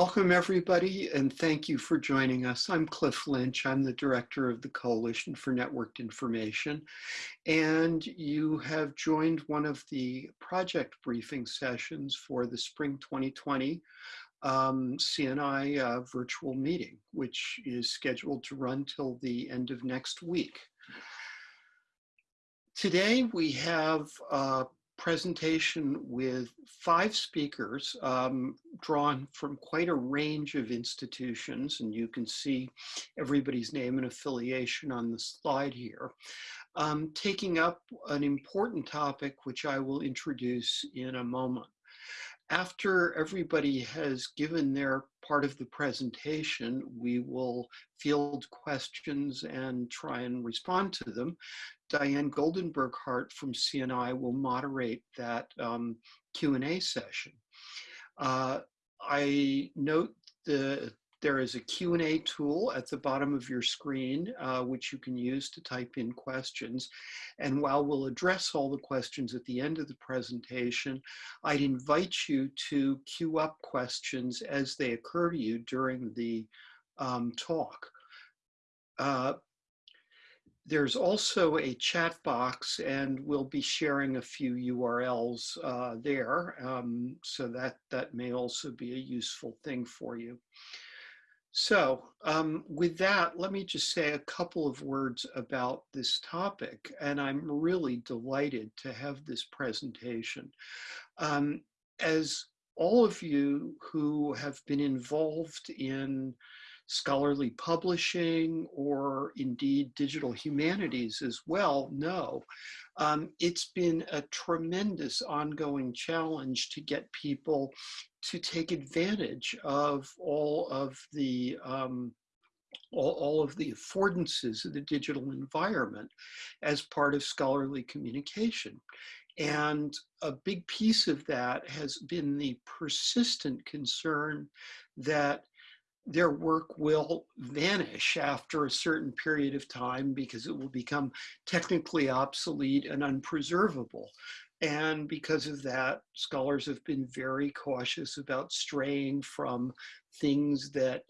Welcome everybody and thank you for joining us. I'm Cliff Lynch. I'm the director of the Coalition for Networked Information and you have joined one of the project briefing sessions for the spring 2020 um, CNI uh, virtual meeting, which is scheduled to run till the end of next week. Today we have uh, presentation with five speakers um, drawn from quite a range of institutions, and you can see everybody's name and affiliation on the slide here, um, taking up an important topic which I will introduce in a moment. After everybody has given their part of the presentation, we will field questions and try and respond to them. Diane Goldenberg Hart from CNI will moderate that um, Q&A session. Uh, I note the there is a Q&A tool at the bottom of your screen, uh, which you can use to type in questions. And while we'll address all the questions at the end of the presentation, I'd invite you to queue up questions as they occur to you during the um, talk. Uh, there's also a chat box and we'll be sharing a few URLs uh, there. Um, so that, that may also be a useful thing for you. So um, with that, let me just say a couple of words about this topic. And I'm really delighted to have this presentation. Um, as all of you who have been involved in scholarly publishing or indeed digital humanities as well know, um, it's been a tremendous ongoing challenge to get people to take advantage of all of the um, all, all, of the affordances of the digital environment as part of scholarly communication. And a big piece of that has been the persistent concern that their work will vanish after a certain period of time because it will become technically obsolete and unpreservable. And because of that, scholars have been very cautious about straying from things that,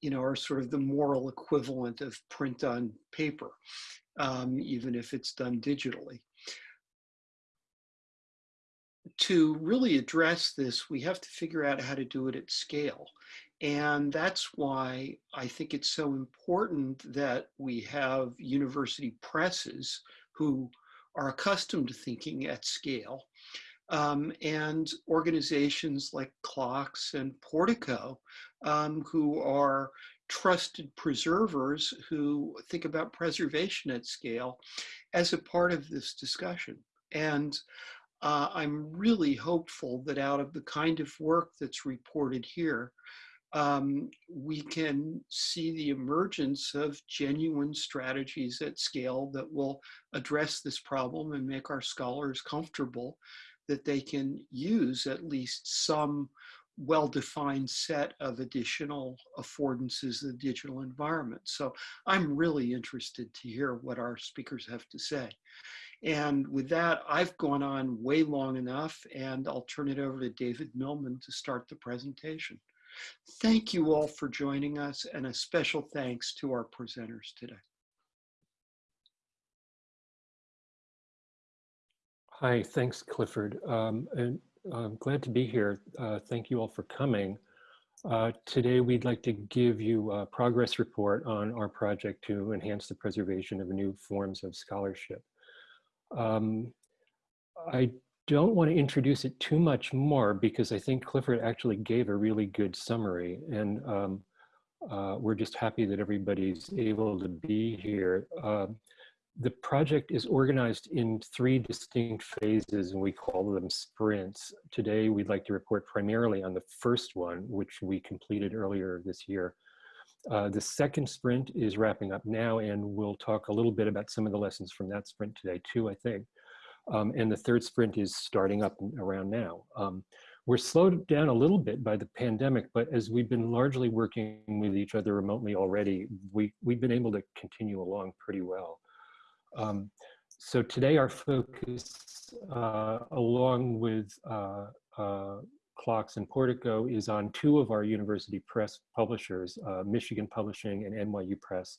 you know, are sort of the moral equivalent of print on paper, um, even if it's done digitally to really address this, we have to figure out how to do it at scale. And that's why I think it's so important that we have university presses who are accustomed to thinking at scale um, and organizations like CLOCKSS and Portico um, who are trusted preservers who think about preservation at scale as a part of this discussion. And uh, I'm really hopeful that out of the kind of work that's reported here, um, we can see the emergence of genuine strategies at scale that will address this problem and make our scholars comfortable that they can use at least some well-defined set of additional affordances of the digital environment. So I'm really interested to hear what our speakers have to say. And with that, I've gone on way long enough and I'll turn it over to David Millman to start the presentation. Thank you all for joining us and a special thanks to our presenters today. Hi, thanks Clifford. Um, and I'm glad to be here. Uh, thank you all for coming. Uh, today, we'd like to give you a progress report on our project to enhance the preservation of new forms of scholarship. Um, I don't want to introduce it too much more because I think Clifford actually gave a really good summary and um, uh, we're just happy that everybody's able to be here. Uh, the project is organized in three distinct phases and we call them sprints. Today we'd like to report primarily on the first one, which we completed earlier this year. Uh, the second sprint is wrapping up now and we'll talk a little bit about some of the lessons from that sprint today too, I think. Um, and the third sprint is starting up around now. Um, we're slowed down a little bit by the pandemic, but as we've been largely working with each other remotely already, we, we've been able to continue along pretty well. Um, so today our focus, uh, along with uh, uh, CLOCKSS and Portico is on two of our university press publishers, uh, Michigan Publishing and NYU Press.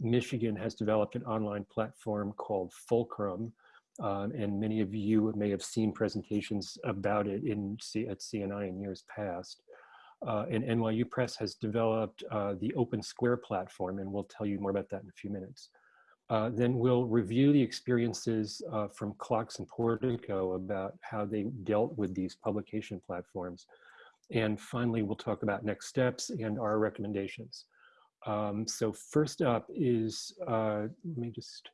Michigan has developed an online platform called Fulcrum, um, and many of you may have seen presentations about it in C at CNI in years past. Uh, and NYU Press has developed uh, the Open Square platform, and we'll tell you more about that in a few minutes. Uh, then we'll review the experiences uh, from CLOCKSS and Portico about how they dealt with these publication platforms. And finally, we'll talk about next steps and our recommendations. Um, so first up is, uh, let me just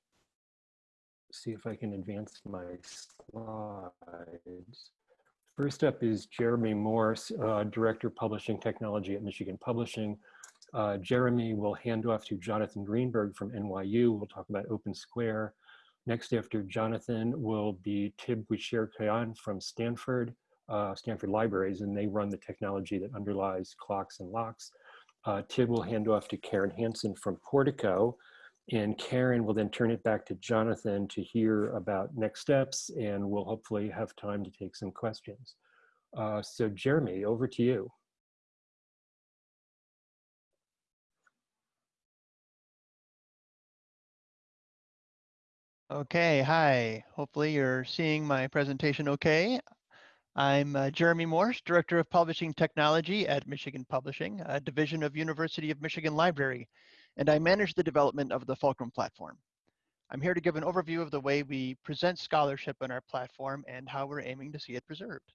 see if I can advance my slides. First up is Jeremy Morse, uh, Director Publishing Technology at Michigan Publishing. Uh, Jeremy will hand off to Jonathan Greenberg from NYU. We'll talk about Open Square. Next after Jonathan will be Thib Guicherd-Callin from Stanford, uh, Stanford Libraries, and they run the technology that underlies CLOCKSS and LOCKSS. Uh, Thib will hand off to Karen Hanson from Portico, and Karen will then turn it back to Jonathan to hear about next steps, and we'll hopefully have time to take some questions. Uh, so Jeremy, over to you. Okay, hi. Hopefully you're seeing my presentation okay. I'm uh, Jeremy Morse, Director of Publishing Technology at Michigan Publishing, a division of University of Michigan Library, and I manage the development of the Fulcrum platform. I'm here to give an overview of the way we present scholarship on our platform and how we're aiming to see it preserved.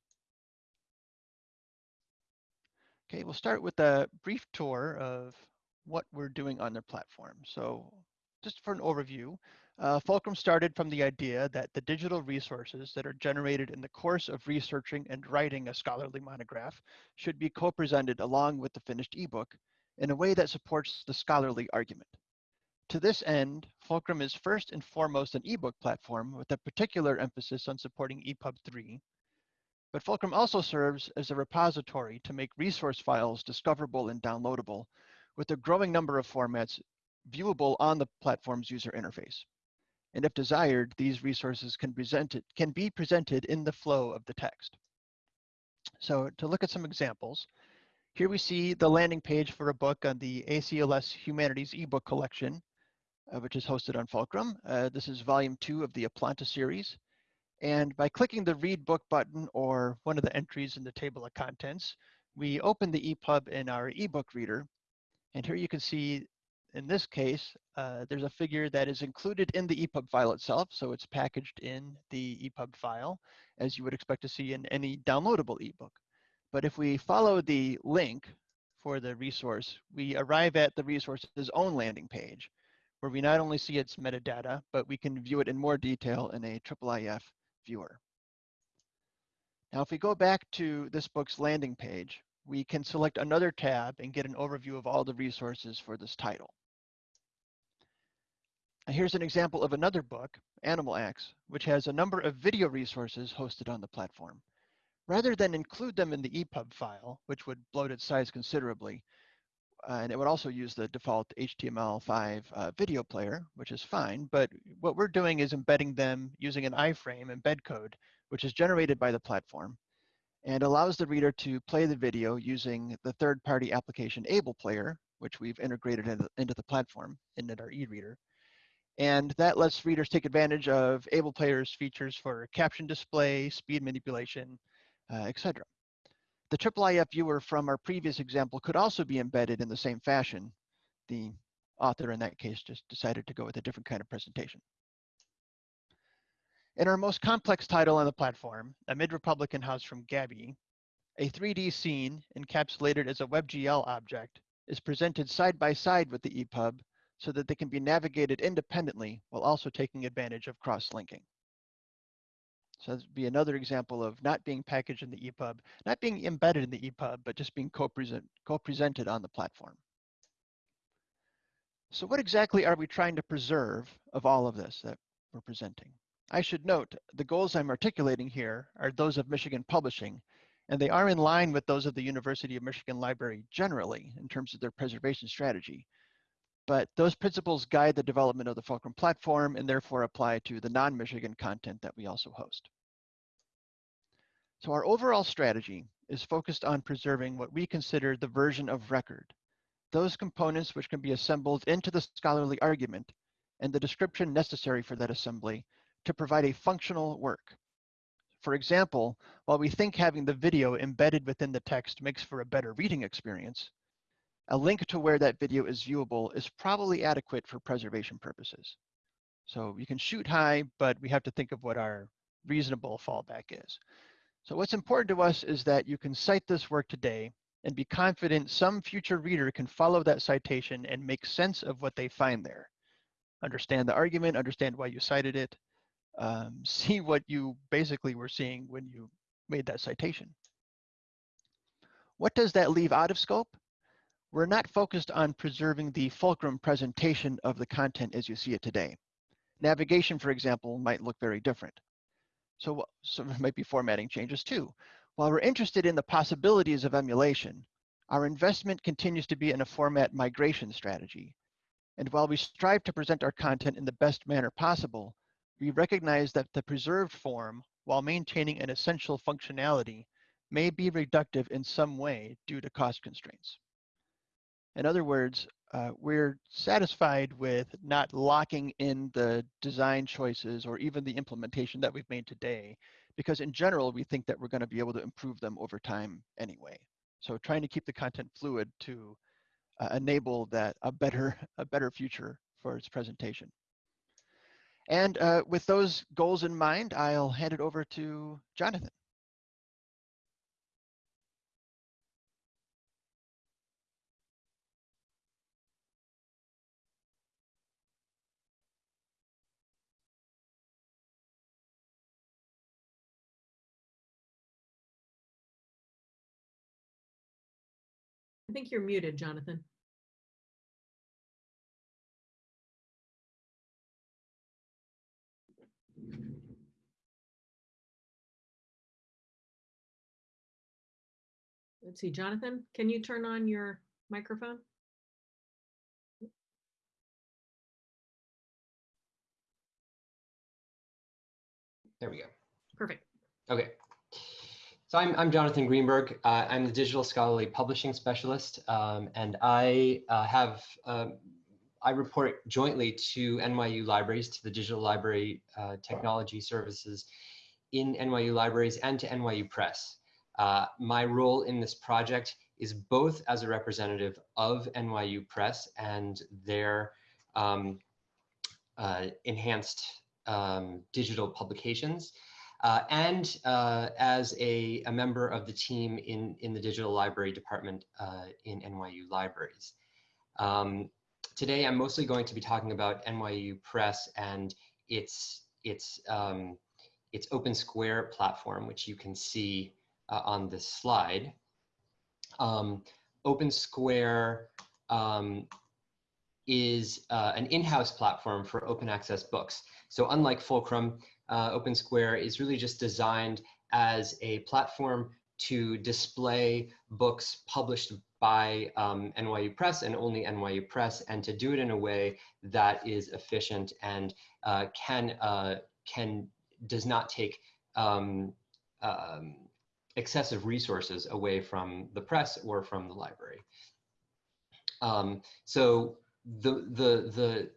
Okay, we'll start with a brief tour of what we're doing on the platform. So just for an overview, uh, Fulcrum started from the idea that the digital resources that are generated in the course of researching and writing a scholarly monograph should be co-presented along with the finished ebook in a way that supports the scholarly argument. To this end, Fulcrum is first and foremost an ebook platform with a particular emphasis on supporting EPUB 3. But Fulcrum also serves as a repository to make resource files discoverable and downloadable with a growing number of formats viewable on the platform's user interface. And if desired, these resources can, can be presented in the flow of the text. So to look at some examples, here we see the landing page for a book on the ACLS Humanities ebook collection, uh, which is hosted on Fulcrum. Uh, this is volume two of the Oplontis series. And by clicking the read book button or one of the entries in the table of contents, we open the EPUB in our ebook reader. And here you can see in this case, uh, there's a figure that is included in the EPUB file itself, so it's packaged in the EPUB file, as you would expect to see in any downloadable ebook. But if we follow the link for the resource, we arrive at the resource's own landing page, where we not only see its metadata, but we can view it in more detail in a IIIF viewer. Now, if we go back to this book's landing page, we can select another tab and get an overview of all the resources for this title. Here's an example of another book, Animal Acts, which has a number of video resources hosted on the platform. Rather than include them in the EPUB file, which would bloat its size considerably, uh, and it would also use the default HTML5 uh, video player, which is fine, but what we're doing is embedding them using an iframe embed code, which is generated by the platform, and allows the reader to play the video using the third-party application Able Player, which we've integrated into the platform in our e-reader. And that lets readers take advantage of Able Player's features for caption display, speed manipulation, Uh, etc. The IIIF viewer from our previous example could also be embedded in the same fashion. The author in that case just decided to go with a different kind of presentation. In our most complex title on the platform, A Mid-Republican House from Gabii, a 3D scene encapsulated as a WebGL object is presented side by side with the EPUB so that they can be navigated independently while also taking advantage of cross-linking. So would be another example of not being packaged in the EPUB, not being embedded in the EPUB, but just being co-present, co-presented on the platform. So what exactly are we trying to preserve of all of this that we're presenting? I should note, the goals I'm articulating here are those of Michigan Publishing, and they are in line with those of the University of Michigan Library generally in terms of their preservation strategy. But those principles guide the development of the Fulcrum platform and therefore apply to the non-Michigan content that we also host. So our overall strategy is focused on preserving what we consider the version of record, those components which can be assembled into the scholarly argument and the description necessary for that assembly to provide a functional work. For example, while we think having the video embedded within the text makes for a better reading experience, a link to where that video is viewable is probably adequate for preservation purposes. So you can shoot high, but we have to think of what our reasonable fallback is. So what's important to us is that you can cite this work today and be confident some future reader can follow that citation and make sense of what they find there. Understand the argument, understand why you cited it, um, see what you basically were seeing when you made that citation. What does that leave out of scope? We're not focused on preserving the fulcrum presentation of the content as you see it today. Navigation, for example, might look very different. So, so there might be formatting changes too. While we're interested in the possibilities of emulation, our investment continues to be in a format migration strategy. And while we strive to present our content in the best manner possible, we recognize that the preserved form, while maintaining an essential functionality, may be reductive in some way due to cost constraints. In other words, uh, we're satisfied with not locking in the design choices or even the implementation that we've made today, because in general, we think that we're gonna be able to improve them over time anyway. So trying to keep the content fluid to uh, enable that a better, a better future for its presentation. And uh, with those goals in mind, I'll hand it over to Jonathan. I think you're muted, Jonathan. Let's see, Jonathan, can you turn on your microphone? There we go. Perfect. Okay. So I'm, I'm Jonathan Greenberg. Uh, I'm the digital scholarly publishing specialist, um, and I uh, have um, I report jointly to NYU libraries, to the Digital Library uh, Technology Services in NYU libraries and to NYU Press. Uh, my role in this project is both as a representative of NYU Press and their um, uh, enhanced um, digital publications, uh, and uh, as a, a, member of the team in, in the digital library department uh, in NYU libraries. Um, today, I'm mostly going to be talking about NYU Press and its, its, um, its Open Square platform, which you can see uh, on this slide. Um, Open Square um, is uh, an in-house platform for open access books. So unlike Fulcrum, uh, Open Square is really just designed as a platform to display books published by um, NYU Press and only NYU Press, and to do it in a way that is efficient and uh, can uh, can does not take um, um, excessive resources away from the press or from the library. Um, so the the the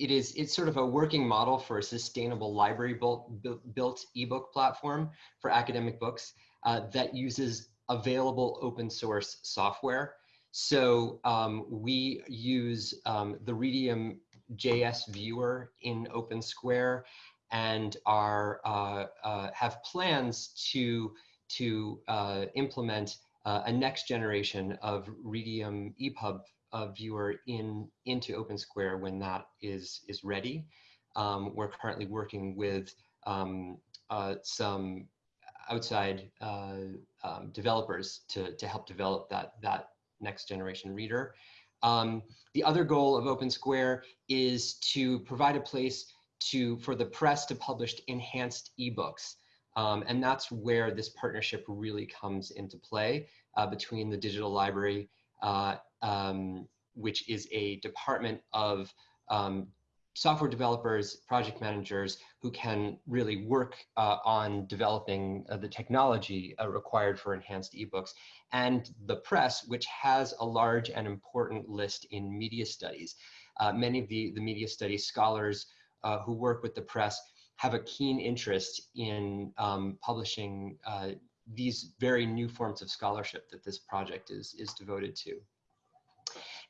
it is it's sort of a working model for a sustainable library built built ebook platform for academic books uh, that uses available open source software. So um, we use um, the Readium JS viewer in Open Square and are uh, uh, have plans to to uh, implement uh, a next generation of Readium EPUB uh, viewer in into OpenSquare when that is is ready. Um, we're currently working with um, uh, some outside uh, um, developers to, to help develop that, that next generation reader. Um, the other goal of OpenSquare is to provide a place to for the press to publish enhanced ebooks. Um, and that's where this partnership really comes into play uh, between the digital library uh, um, which is a department of um, software developers, project managers who can really work uh, on developing uh, the technology uh, required for enhanced ebooks, and the press, which has a large and important list in media studies. Uh, many of the, the media studies scholars uh, who work with the press have a keen interest in um, publishing uh, these very new forms of scholarship that this project is, is devoted to.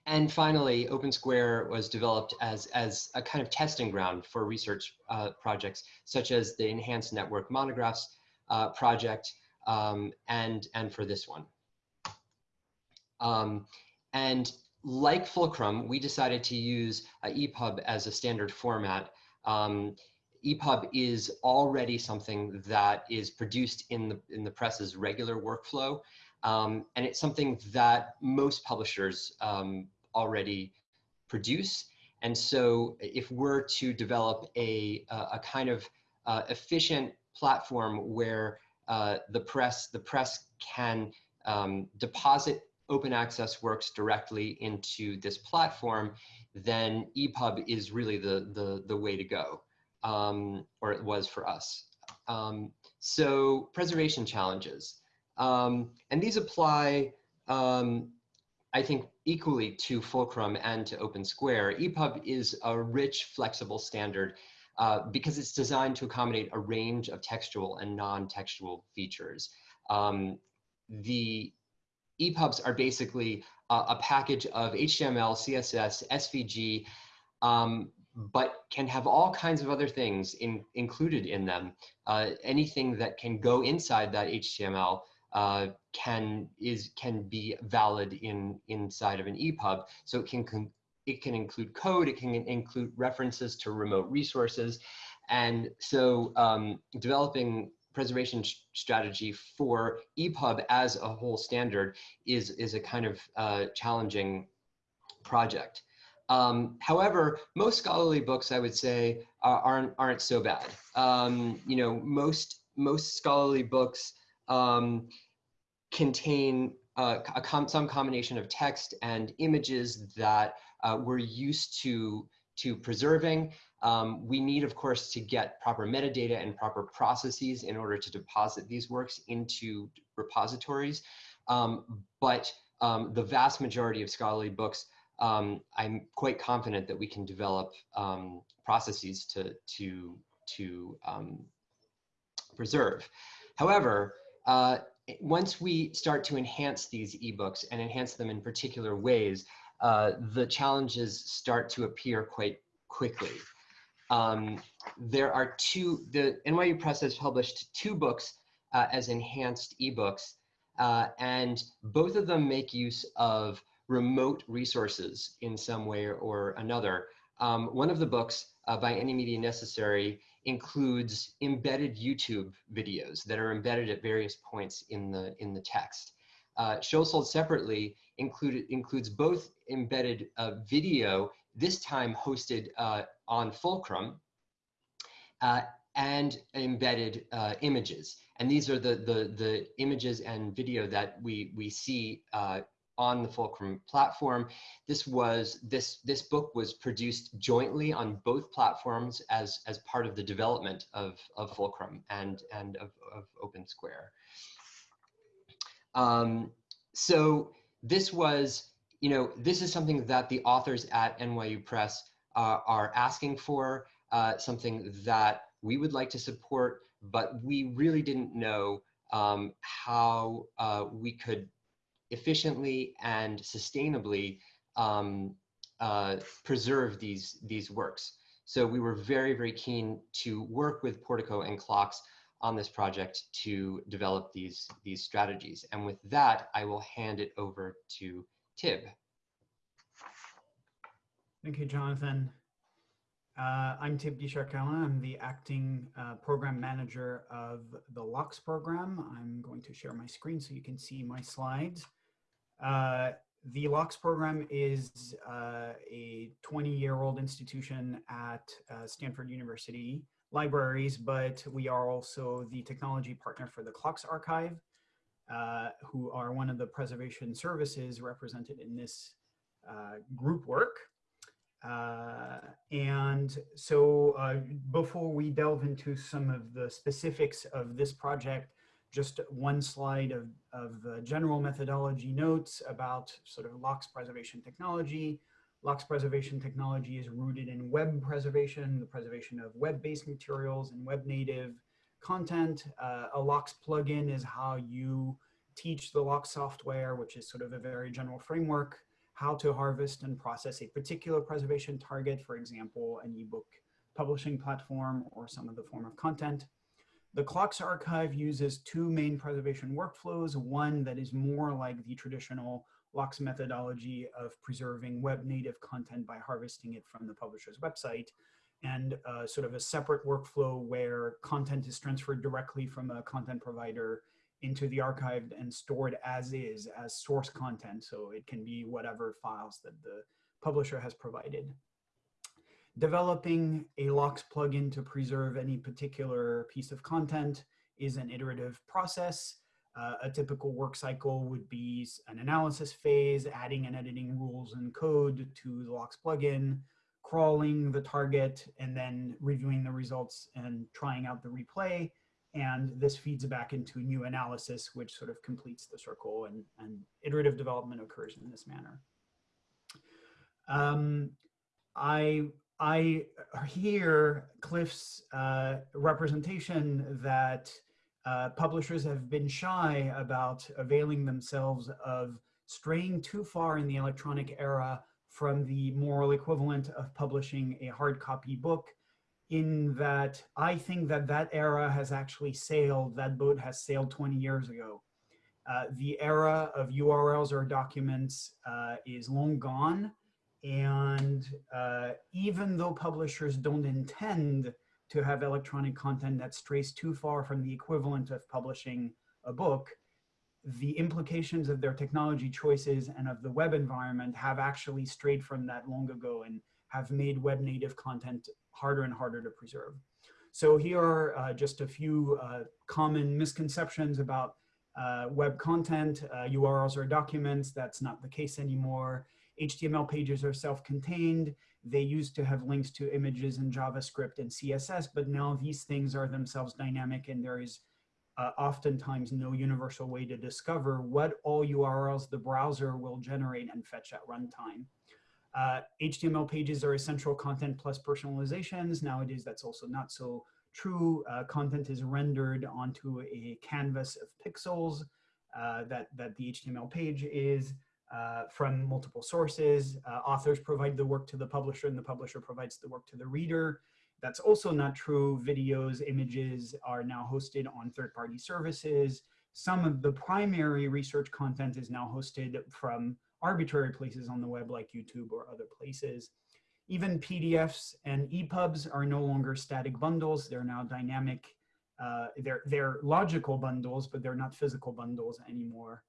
And finally, OpenSquare was developed as, as a kind of testing ground for research uh, projects, such as the Enhanced Network Monographs uh, project, um, and, and for this one. Um, and like Fulcrum, we decided to use uh, EPUB as a standard format. Um, EPUB is already something that is produced in the, in the press's regular workflow. Um, and it's something that most publishers um, already produce. And so if we're to develop a, a kind of uh, efficient platform where uh, the press the press can um, deposit open access works directly into this platform, then EPUB is really the, the, the way to go, um, or it was for us. Um, so preservation challenges. Um, and these apply, um, I think, equally to Fulcrum and to OpenSquare. EPUB is a rich, flexible standard uh, because it's designed to accommodate a range of textual and non-textual features. Um, the EPUBs are basically a package of HTML, CSS, SVG, um, but can have all kinds of other things in, included in them. Uh, anything that can go inside that HTML uh, can is can be valid in inside of an EPUB. So it can it can include code, it can include references to remote resources, and so um, developing preservation strategy for EPUB as a whole standard is is a kind of uh, challenging project. Um, however, most scholarly books, I would say, aren't aren't so bad. Um, you know, most most scholarly books um, contain uh, com some combination of text and images that uh, we're used to, to preserving. Um, we need, of course, to get proper metadata and proper processes in order to deposit these works into repositories. Um, but um, the vast majority of scholarly books, um, I'm quite confident that we can develop um, processes to, to, to um, preserve. However, uh, once we start to enhance these ebooks and enhance them in particular ways, uh, the challenges start to appear quite quickly. Um, there are two, the NYU Press has published two books uh, as enhanced ebooks, uh, and both of them make use of remote resources in some way or another. Um, one of the books, uh, by any media necessary, includes embedded YouTube videos that are embedded at various points in the, in the text. Uh, Show Sold separately included, includes both embedded uh, video, this time hosted uh, on Fulcrum, uh, and embedded uh, images. And these are the, the, the images and video that we, we see uh, on the Fulcrum platform. This was this this book was produced jointly on both platforms as as part of the development of of Fulcrum and and of, of OpenSquare. Um, so this was you know this is something that the authors at NYU Press uh, are asking for, uh, something that we would like to support, but we really didn't know um, how uh, we could efficiently and sustainably um, uh, preserve these, these works. So we were very, very keen to work with Portico and CLOCKSS on this project to develop these, these strategies. And with that, I will hand it over to Thib. Thank you, Jonathan. Uh, I'm Thib Guicherd-Callin. I'm the acting uh, program manager of the LOCKSS program. I'm going to share my screen so you can see my slides. Uh, the LOCKSS program is uh, a 20-year-old institution at uh, Stanford University Libraries, but we are also the technology partner for the CLOCKSS Archive, uh, who are one of the preservation services represented in this uh, group work. And so before we delve into some of the specifics of this project, just one slide of, of the general methodology notes about sort of LOCKSS preservation technology. LOCKSS preservation technology is rooted in web preservation, the preservation of web-based materials and web native content. Uh, a LOCKSS plugin is how you teach the LOCKSS software, which is sort of a very general framework, how to harvest and process a particular preservation target, for example, an ebook publishing platform or some other form of content. The CLOCKSS archive uses two main preservation workflows, one that is more like the traditional LOCKSS methodology of preserving web native content by harvesting it from the publisher's website, and uh, sort of a separate workflow where content is transferred directly from a content provider into the archive and stored as is, as source content. So it can be whatever files that the publisher has provided developing a LOCKSS plugin to preserve any particular piece of content is an iterative process. Uh, a typical work cycle would be an analysis phase, adding and editing rules and code to the LOCKSS plugin, crawling the target, and then reviewing the results and trying out the replay. And this feeds back into a new analysis, which sort of completes the circle and, and iterative development occurs in this manner. Um, I I hear Cliff's uh, representation that uh, publishers have been shy about availing themselves of straying too far in the electronic era from the moral equivalent of publishing a hard copy book in that I think that that era has actually sailed, that boat has sailed 20 years ago. Uh, the era of URLs or documents uh, is long gone and uh, even though publishers don't intend to have electronic content that strays too far from the equivalent of publishing a book, the implications of their technology choices and of the web environment have actually strayed from that long ago and have made web native content harder and harder to preserve. So here are uh, just a few uh, common misconceptions about uh, web content, URLs uh, or documents. That's not the case anymore. HTML pages are self-contained. They used to have links to images in JavaScript and CSS, but now these things are themselves dynamic and there is uh, oftentimes no universal way to discover what all URLs the browser will generate and fetch at runtime. Uh, HTML pages are essential content plus personalizations. Nowadays, that's also not so true. Uh, content is rendered onto a canvas of pixels uh, that, that the HTML page is uh, from multiple sources. Uh, authors provide the work to the publisher and the publisher provides the work to the reader. That's also not true. Videos, images are now hosted on third-party services. Some of the primary research content is now hosted from arbitrary places on the web like YouTube or other places. Even PDFs and EPUBs are no longer static bundles. They're now dynamic. Uh, they're, they're logical bundles, but they're not physical bundles anymore.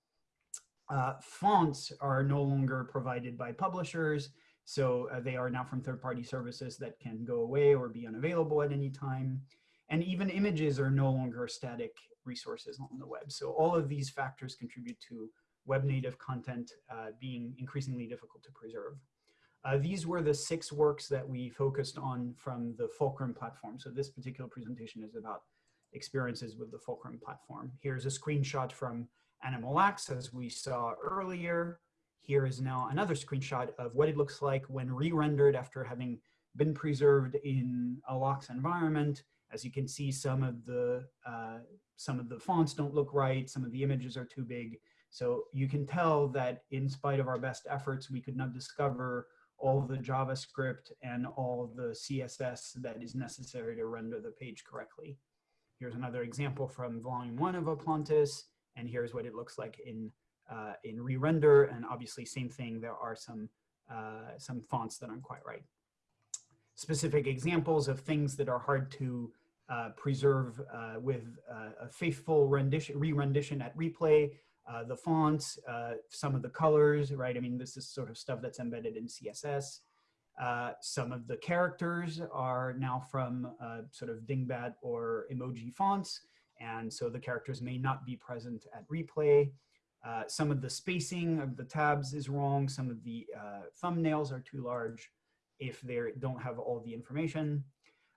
Uh, fonts are no longer provided by publishers, so uh, they are now from third-party services that can go away or be unavailable at any time. And even images are no longer static resources on the web. So all of these factors contribute to web native content uh, being increasingly difficult to preserve. Uh, these were the six works that we focused on from the Fulcrum platform. So this particular presentation is about experiences with the Fulcrum platform. Here's a screenshot from Animal Acts, as we saw earlier. Here is now another screenshot of what it looks like when re-rendered after having been preserved in a LOCKSS environment. As you can see, some of the uh, some of the fonts don't look right, some of the images are too big. So you can tell that in spite of our best efforts, we could not discover all the JavaScript and all the CSS that is necessary to render the page correctly. Here's another example from volume one of Oplontis. And here's what it looks like in, uh, in re-render. And obviously same thing, there are some, uh, some fonts that aren't quite right. Specific examples of things that are hard to uh, preserve uh, with uh, a faithful rendition, re-rendition at replay, uh, the fonts, some of the colors, right? I mean, this is sort of stuff that's embedded in CSS. Some of the characters are now from sort of dingbat or emoji fonts. And so the characters may not be present at replay. Uh, some of the spacing of the tabs is wrong. Some of the uh, thumbnails are too large. if they don't have all the information.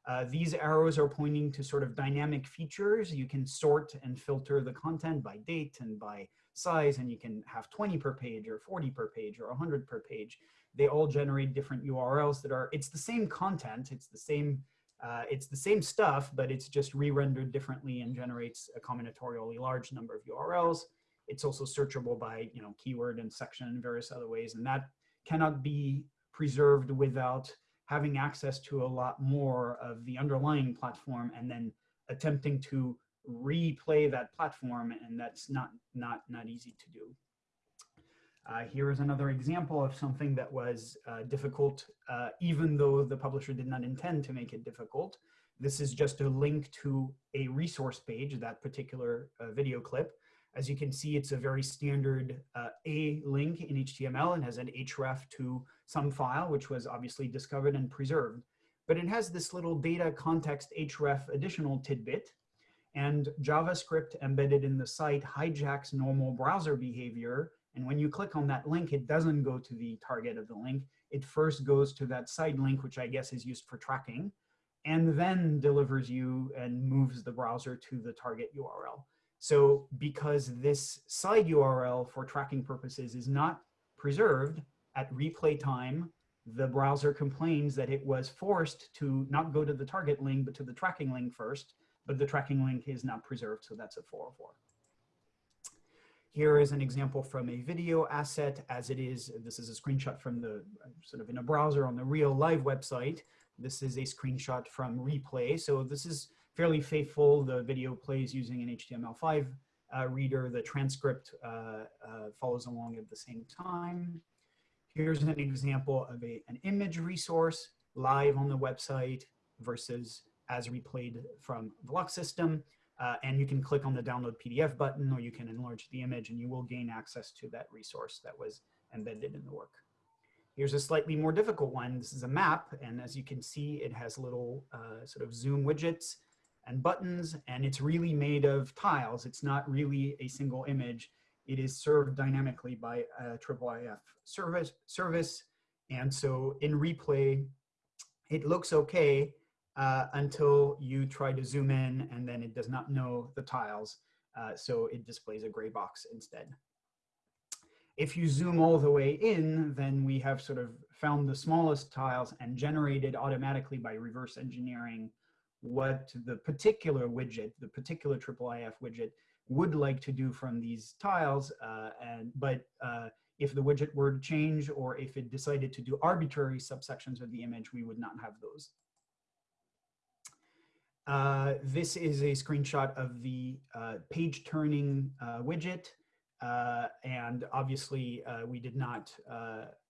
Uh, these arrows are pointing to sort of dynamic features. You can sort and filter the content by date and by size, and you can have 20 per page or 40 per page or 100 per page. They all generate different URLs that are, it's the same content, it's the same, uh, it's the same stuff, but it's just re-rendered differently and generates a combinatorially large number of URLs. It's also searchable by, you know, keyword and section and various other ways, and that cannot be preserved without having access to a lot more of the underlying platform and then attempting to replay that platform and that's not not not easy to do uh, here is another example of something that was uh, difficult uh, even though the publisher did not intend to make it difficult this is just a link to a resource page that particular uh, video clip as you can see, it's a very standard uh, A link in HTML and has an href to some file, which was obviously discovered and preserved. But it has this little data context href additional tidbit and JavaScript embedded in the site hijacks normal browser behavior. And when you click on that link, it doesn't go to the target of the link. It first goes to that side link, which I guess is used for tracking, and then delivers you and moves the browser to the target URL. So because this side URL for tracking purposes is not preserved at replay time, the browser complains that it was forced to not go to the target link, but to the tracking link first, but the tracking link is not preserved, so that's a 404. Here is an example from a video asset as it is, this is a screenshot from the, sort of in a browser on the real live website. This is a screenshot from replay. So this is fairly faithful. The video plays using an HTML5 uh, reader. The transcript uh, uh, follows along at the same time. Here's an example of a, an image resource live on the website versus as replayed from Vlog System. Uh, and you can click on the download PDF button or you can enlarge the image and you will gain access to that resource that was embedded in the work. Here's a slightly more difficult one. This is a map. And as you can see, it has little uh, sort of zoom widgets and buttons, and it's really made of tiles. It's not really a single image. It is served dynamically by a IIIF service, service. And so in replay, it looks okay uh, until you try to zoom in and then it does not know the tiles. Uh, so it displays a gray box instead. If you zoom all the way in, then we have sort of found the smallest tiles and generated automatically by reverse engineering what the particular widget, the particular IIIF widget would like to do from these tiles. Uh, and But uh, if the widget were to change or if it decided to do arbitrary subsections of the image, we would not have those. Uh, this is a screenshot of the uh, page turning uh, widget. Uh, and obviously we did not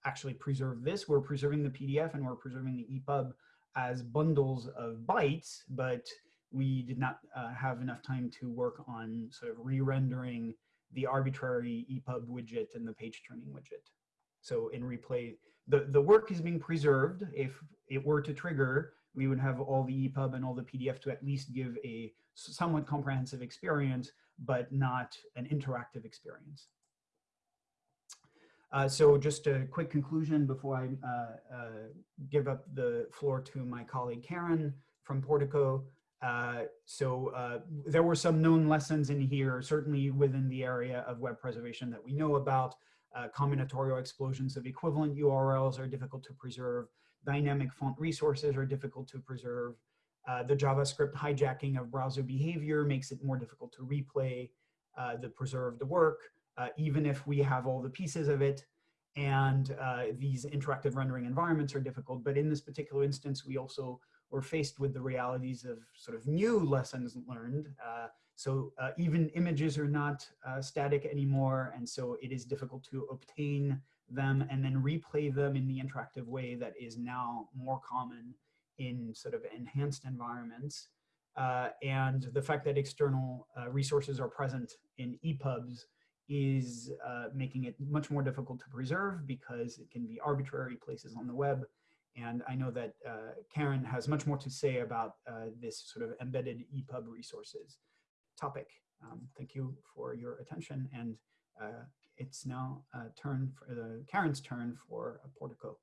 actually preserve this. We're preserving the PDF and we're preserving the EPUB as bundles of bytes, but we did not uh, have enough time to work on sort of re-rendering the arbitrary EPUB widget and the page turning widget. So in replay, the, the work is being preserved. If it were to trigger, we would have all the EPUB and all the PDF to at least give a somewhat comprehensive experience, but not an interactive experience. Uh, so just a quick conclusion before I uh, uh, give up the floor to my colleague Karen from Portico. Uh, so uh, there were some known lessons in here, certainly within the area of web preservation that we know about. Uh, combinatorial explosions of equivalent URLs are difficult to preserve. Dynamic font resources are difficult to preserve. the JavaScript hijacking of browser behavior makes it more difficult to replay the preserved work uh, even if we have all the pieces of it. And uh, these interactive rendering environments are difficult. But in this particular instance, we also were faced with the realities of sort of new lessons learned. Uh, so uh, even images are not uh, static anymore. And so it is difficult to obtain them and then replay them in the interactive way that is now more common in sort of enhanced environments. Uh, and the fact that external uh, resources are present in EPUBs is uh, making it much more difficult to preserve because it can be arbitrary places on the web. And I know that uh, Karen has much more to say about uh, this sort of embedded EPUB resources topic. Um, thank you for your attention. And uh, it's now uh, turn for the Karen's turn for Portico.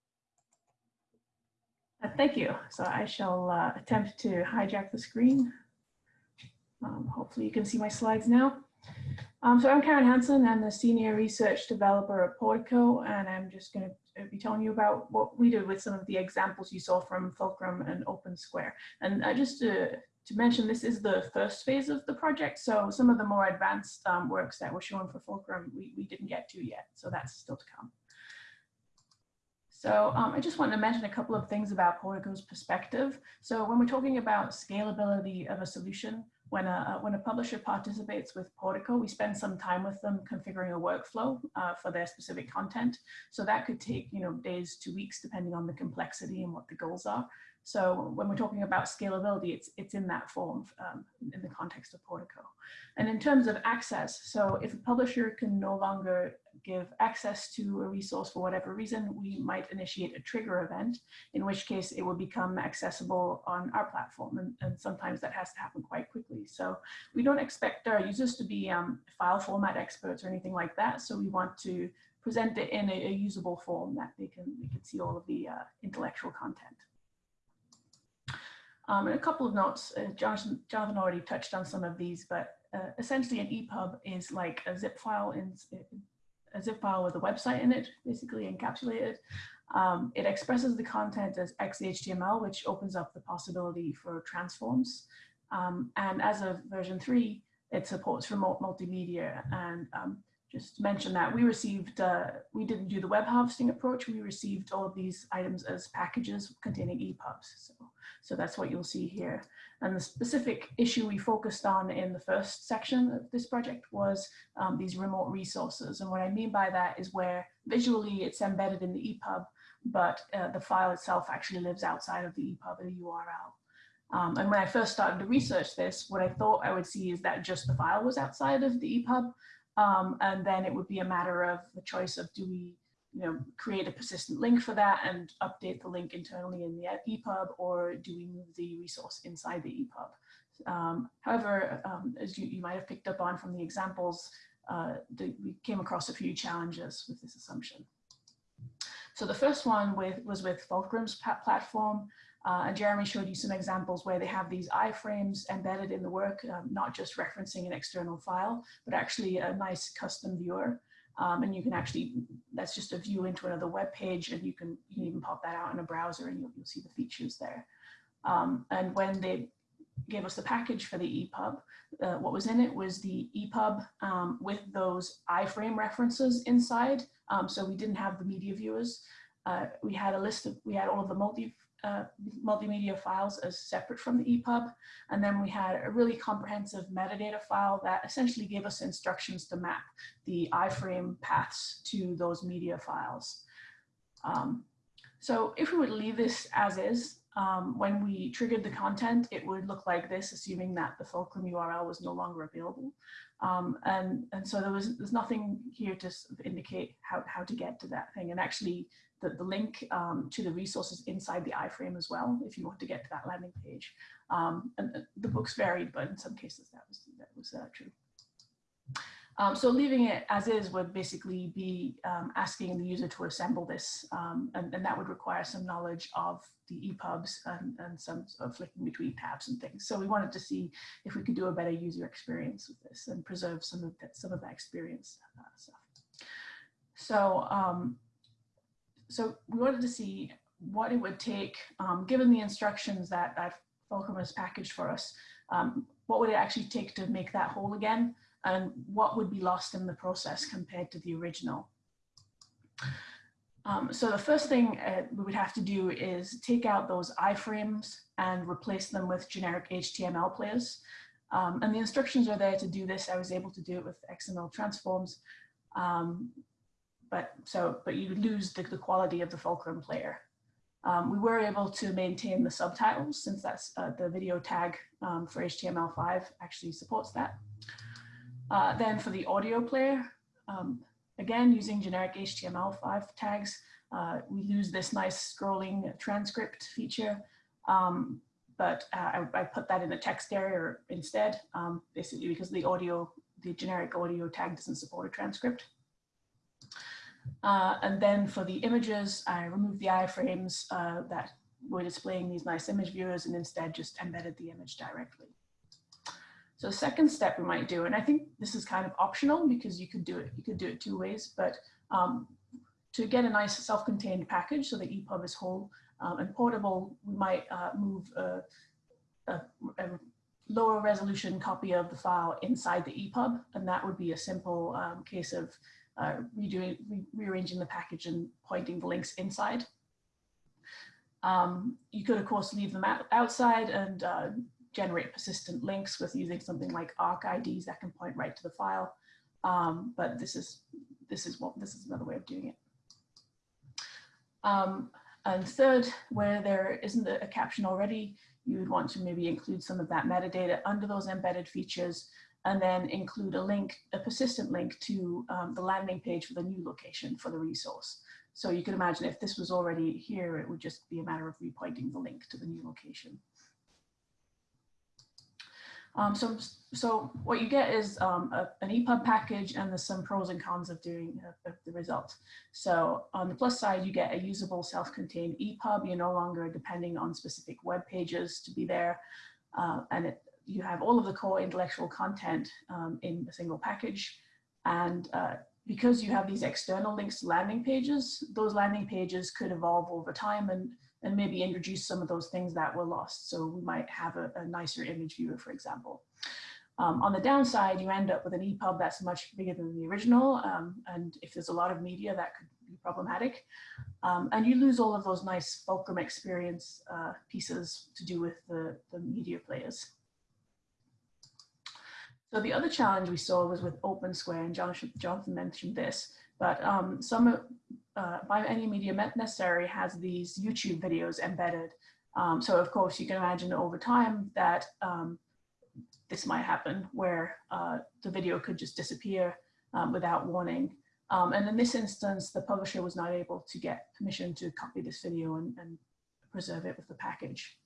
thank you. So I shall uh, attempt to hijack the screen. Um, hopefully you can see my slides now. Um, so I'm Karen Hanson. I'm the senior research developer at Portico, and I'm just going to be telling you about what we did with some of the examples you saw from Fulcrum and Open Square. And uh, just to, to mention, this is the first phase of the project. So some of the more advanced um, works that were shown for Fulcrum, we, we didn't get to yet. So that's still to come. So um, I just want to mention a couple of things about Portico's perspective. So when we're talking about scalability of a solution, when a, when a publisher participates with Portico, we spend some time with them configuring a workflow uh, for their specific content. So that could take you know days to weeks, depending on the complexity and what the goals are. So when we're talking about scalability, it's, it's in that form um, in the context of Portico. And in terms of access, so if a publisher can no longer give access to a resource for whatever reason, we might initiate a trigger event, in which case it will become accessible on our platform. And, and sometimes that has to happen quite quickly. So we don't expect our users to be um, file format experts or anything like that. So we want to present it in a, a usable form that they can, they can see all of the uh, intellectual content. Um, and a couple of notes, uh, Jonathan, Jonathan already touched on some of these, but uh, essentially an EPUB is like a zip file in, a zip file with a website in it, basically encapsulated. Um, it expresses the content as XHTML, which opens up the possibility for transforms. Um, and as of version three, it supports remote multimedia. And um, just to mention that we received, uh, we didn't do the web harvesting approach. We received all of these items as packages containing EPUBs. So, so that's what you'll see here. And the specific issue we focused on in the first section of this project was um, these remote resources. And what I mean by that is where visually it's embedded in the EPUB, but uh, the file itself actually lives outside of the EPUB, the URL. Um, and when I first started to research this, what I thought I would see is that just the file was outside of the EPUB, um, and then it would be a matter of the choice of do we you know, create a persistent link for that and update the link internally in the EPUB, or do we move the resource inside the EPUB? Um, however, um, as you, you might have picked up on from the examples, uh, the, we came across a few challenges with this assumption. So the first one with, was with Fulcrum's platform. Uh, and Jeremy showed you some examples where they have these iframes embedded in the work, um, not just referencing an external file, but actually a nice custom viewer. Um, and you can actually, that's just a view into another web page and you can, you can even pop that out in a browser and you'll, you'll see the features there. Um, and when they gave us the package for the EPUB, uh, what was in it was the EPUB um, with those iframe references inside. Um, so we didn't have the media viewers. Uh, we had a list of, we had all of the multi uh, multimedia files as separate from the EPUB. And then we had a really comprehensive metadata file that essentially gave us instructions to map the iframe paths to those media files. Um, so if we would leave this as is, um, when we triggered the content, it would look like this, assuming that the fulcrum URL was no longer available. Um, and, and so there was there's nothing here to indicate how, how to get to that thing. And actually, the, the link um, to the resources inside the iframe as well, if you want to get to that landing page. Um, and uh, the books varied, but in some cases that was, that was uh, true. Um, so leaving it as is would basically be um, asking the user to assemble this, um, and, and, that would require some knowledge of the EPUBs and, and some of flicking between tabs and things. So we wanted to see if we could do a better user experience with this and preserve some of that, some of that experience uh, stuff. So um, so we wanted to see what it would take, um, given the instructions that, that Fulcrum has packaged for us, um, what would it actually take to make that whole again? And what would be lost in the process compared to the original? Um, so the first thing uh, we would have to do is take out those iframes and replace them with generic HTML players. Um, and the instructions are there to do this. I was able to do it with XML transforms. Um, but so but you lose the, the quality of the fulcrum player. Um, we were able to maintain the subtitles since that's uh, the video tag um, for HTML5 actually supports that. Uh, then for the audio player, um, again, using generic HTML5 tags, uh, we lose this nice scrolling transcript feature. Um, but uh, I, I, put that in the text area instead, um, basically because the audio, the generic audio tag doesn't support a transcript. Uh, and then for the images, I removed the iframes uh, that were displaying these nice image viewers and instead just embedded the image directly. So the second step we might do, and I think this is kind of optional because you could do it, you could do it two ways, but um, to get a nice self-contained package so the EPUB is whole um, and portable, we might uh, move a, a, a, lower resolution copy of the file inside the EPUB, and that would be a simple um, case of uh, redoing, re rearranging the package and pointing the links inside. Um, you could, of course, leave them out, outside and uh, generate persistent links with using something like ARK IDs that can point right to the file. Um, but this is this is what this is another way of doing it. Um, and third, where there isn't a, a caption already, you would want to maybe include some of that metadata under those embedded features and then include a link, a persistent link to um, the landing page for the new location for the resource. So you can imagine if this was already here, it would just be a matter of repointing the link to the new location. Um, so, so what you get is um, a, an EPUB package and there's some pros and cons of doing uh, the result. So on the plus side, you get a usable self-contained EPUB. You're no longer depending on specific web pages to be there. Uh, and it, you have all of the core intellectual content um, in a single package. And uh, because you have these external links to landing pages, those landing pages could evolve over time and and maybe introduce some of those things that were lost. So we might have a, a nicer image viewer, for example. Um, on the downside, you end up with an EPUB that's much bigger than the original. Um, and if there's a lot of media, that could be problematic. Um, and you lose all of those nice Fulcrum experience uh, pieces to do with the, the media players. So the other challenge we saw was with OpenSquare, and Jonathan, Jonathan mentioned this, but um, some uh, by any media necessary has these YouTube videos embedded. Um, so of course you can imagine over time that um, this might happen where uh, the video could just disappear um, without warning. Um, and in this instance, the publisher was not able to get permission to copy this video and, and preserve it with the package.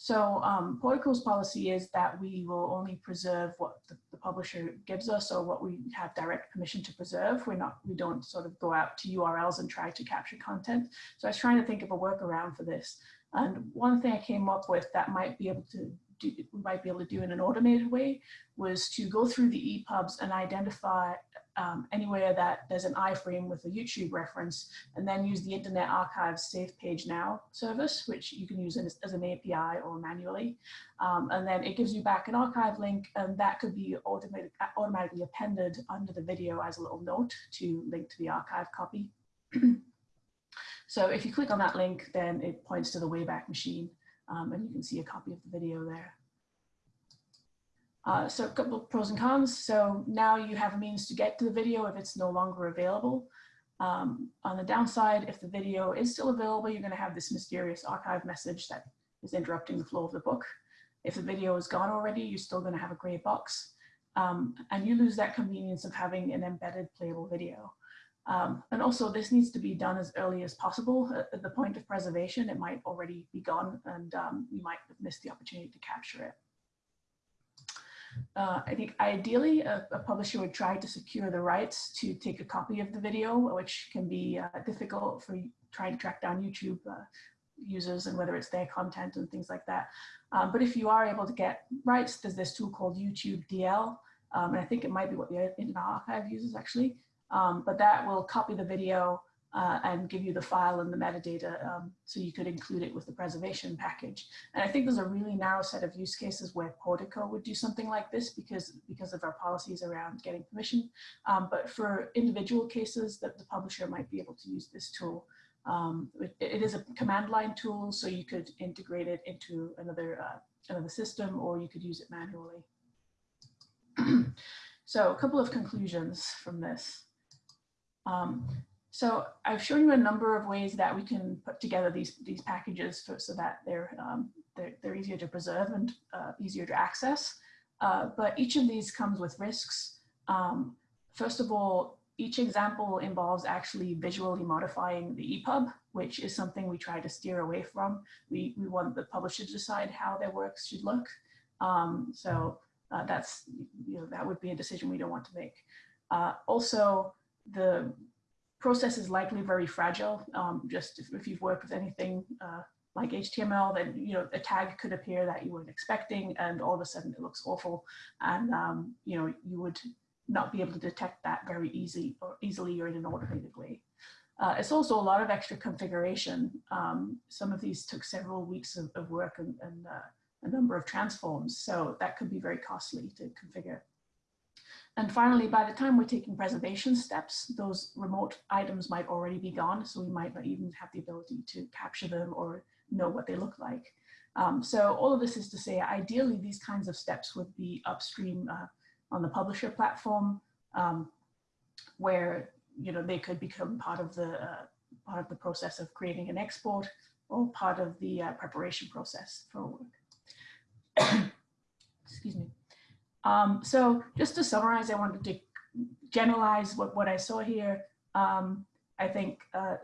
So um, Portico's policy is that we will only preserve what the, the, publisher gives us or what we have direct permission to preserve. We're not, we don't sort of go out to URLs and try to capture content. So I was trying to think of a workaround for this. And one thing I came up with that might be able to do, we might be able to do in an automated way was to go through the EPUBs and identify um, anywhere that there's an iframe with a YouTube reference, and then use the Internet Archive's Save Page Now service, which you can use as, as an API or manually. Um, and then it gives you back an archive link, and that could be automatic, automatically appended under the video as a little note to link to the archive copy. so if you click on that link, then it points to the Wayback Machine, um, and you can see a copy of the video there. Uh, so a couple pros and cons. So now you have a means to get to the video if it's no longer available. Um, on the downside, if the video is still available, you're going to have this mysterious archive message that is interrupting the flow of the book. If the video is gone already, you're still going to have a gray box. Um, and you lose that convenience of having an embedded playable video. Um, and also this needs to be done as early as possible. At the point of preservation, it might already be gone and um, you might have missed the opportunity to capture it. Uh, I think ideally a, a, publisher would try to secure the rights to take a copy of the video, which can be uh, difficult for trying to track down YouTube uh, users and whether it's their content and things like that. Um, but if you are able to get rights, there's this tool called YouTube DL, um, and I think it might be what the Internet Archive uses actually, um, but that will copy the video uh, and give you the file and the metadata um, so you could include it with the preservation package. And I think there's a really narrow set of use cases where Portico would do something like this because, because of our policies around getting permission. Um, but for individual cases that the publisher might be able to use this tool. Um, it, it is a command line tool, so you could integrate it into another, uh, another system or you could use it manually. so a couple of conclusions from this. Um, so I've shown you a number of ways that we can put together these, these packages for, so that they're, um, they're, they're, easier to preserve and uh, easier to access. Uh, but each of these comes with risks. Um, first of all, each example involves actually visually modifying the EPUB, which is something we try to steer away from. We, we want the publisher to decide how their works should look. Um, so uh, that's, you know, that would be a decision we don't want to make. Uh, also, the process is likely very fragile. Um, just if, if, you've worked with anything uh, like HTML, then you know a tag could appear that you weren't expecting, and all of a sudden it looks awful, and um, you know you would not be able to detect that very easy or easily or in an automated way. Uh, it's also a lot of extra configuration. Um, some of these took several weeks of, of work and, and uh, a number of transforms, so that could be very costly to configure. And finally, by the time we're taking preservation steps, those remote items might already be gone, so we might not even have the ability to capture them or know what they look like. Um, so all of this is to say, ideally, these kinds of steps would be upstream uh, on the publisher platform, um, where you know they could become part of the uh, part of the process of creating an export or part of the uh, preparation process for work. Excuse me. Um, so just to summarize, I wanted to generalize what, what I saw here. Um, I think uh,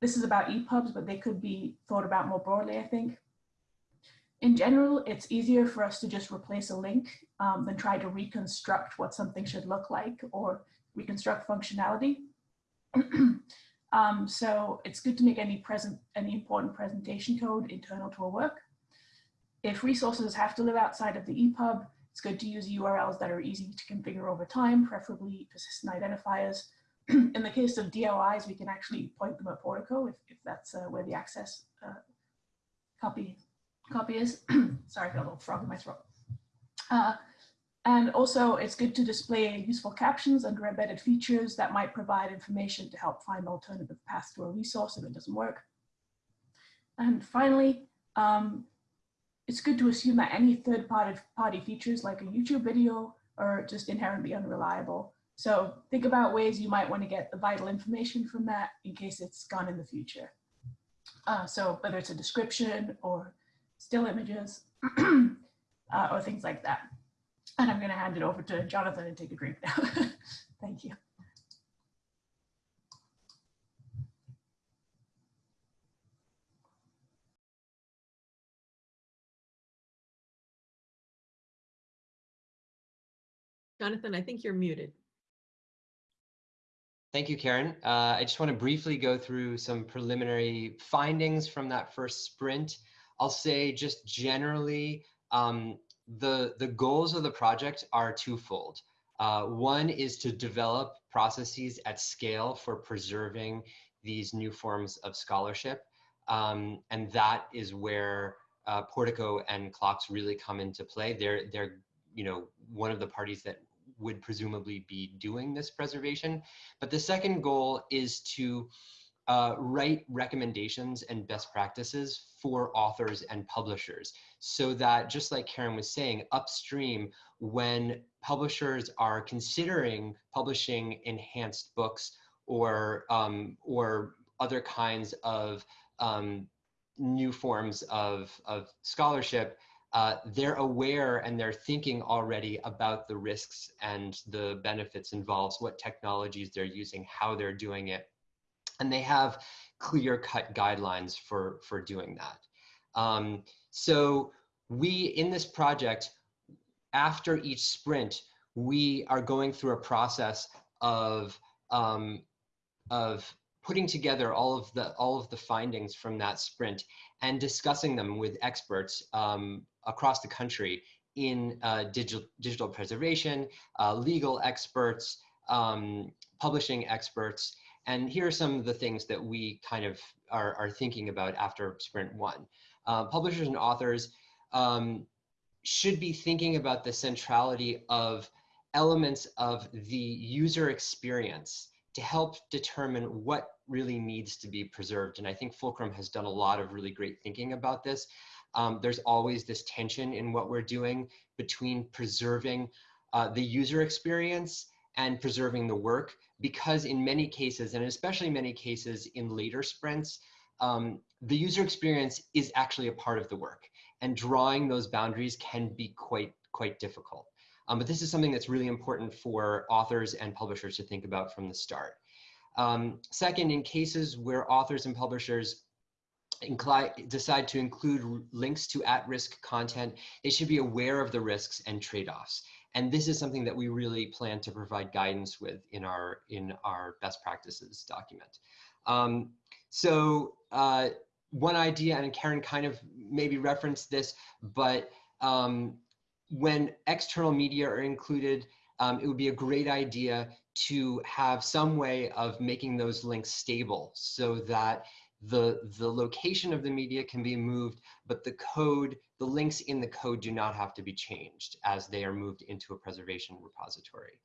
this is about EPUBs, but they could be thought about more broadly, I think. In general, it's easier for us to just replace a link um, than try to reconstruct what something should look like or reconstruct functionality. um, so it's good to make any present, any important presentation code internal to a work. If resources have to live outside of the EPUB, it's good to use URLs that are easy to configure over time, preferably persistent identifiers. In the case of DOIs, we can actually point them at Portico if, if that's uh, where the access uh, copy copy is. Sorry, I got a little frog in my throat. Uh, and also it's good to display useful captions under embedded features that might provide information to help find alternative paths to a resource if it doesn't work. And finally, um, it's good to assume that any third party, party features like a YouTube video are just inherently unreliable. So think about ways you might want to get the vital information from that in case it's gone in the future. Uh, so whether it's a description or still images uh, or things like that. And I'm going to hand it over to Jonathan and take a drink now. Thank you. Jonathan, I think you're muted. Thank you, Karen. Uh, I just want to briefly go through some preliminary findings from that first sprint. I'll say just generally, um, the, the goals of the project are twofold. Uh, one is to develop processes at scale for preserving these new forms of scholarship. Um, and that is where uh, Portico and CLOCKSS really come into play. They're, they're you know, one of the parties that would presumably be doing this preservation. But the second goal is to uh, write recommendations and best practices for authors and publishers so that just like Karen was saying upstream when publishers are considering publishing enhanced books or um, or other kinds of um, new forms of, of scholarship uh, they're aware and they're thinking already about the risks and the benefits involved, what technologies they're using, how they're doing it. And they have clear cut guidelines for, for doing that. Um, so we, in this project, after each sprint, we are going through a process of, um, of putting together all of the all of the findings from that sprint and discussing them with experts um, across the country in uh, digital, digital preservation, uh, legal experts, um, publishing experts. And here are some of the things that we kind of are, are thinking about after sprint one. Uh, publishers and authors um, should be thinking about the centrality of elements of the user experience to help determine what really needs to be preserved. And I think Fulcrum has done a lot of really great thinking about this. Um, there's always this tension in what we're doing between preserving uh, the user experience and preserving the work because in many cases, and especially many cases in later sprints, um, the user experience is actually a part of the work and drawing those boundaries can be quite, quite difficult. Um, but this is something that's really important for authors and publishers to think about from the start. Um, second, in cases where authors and publishers decide to include links to at-risk content, they should be aware of the risks and trade-offs. And this is something that we really plan to provide guidance with in our in our best practices document. Um, so uh, one idea, and Karen kind of maybe referenced this, but um, when external media are included, um, it would be a great idea to have some way of making those links stable so that the, the location of the media can be moved, but the code, the links in the code do not have to be changed as they are moved into a preservation repository.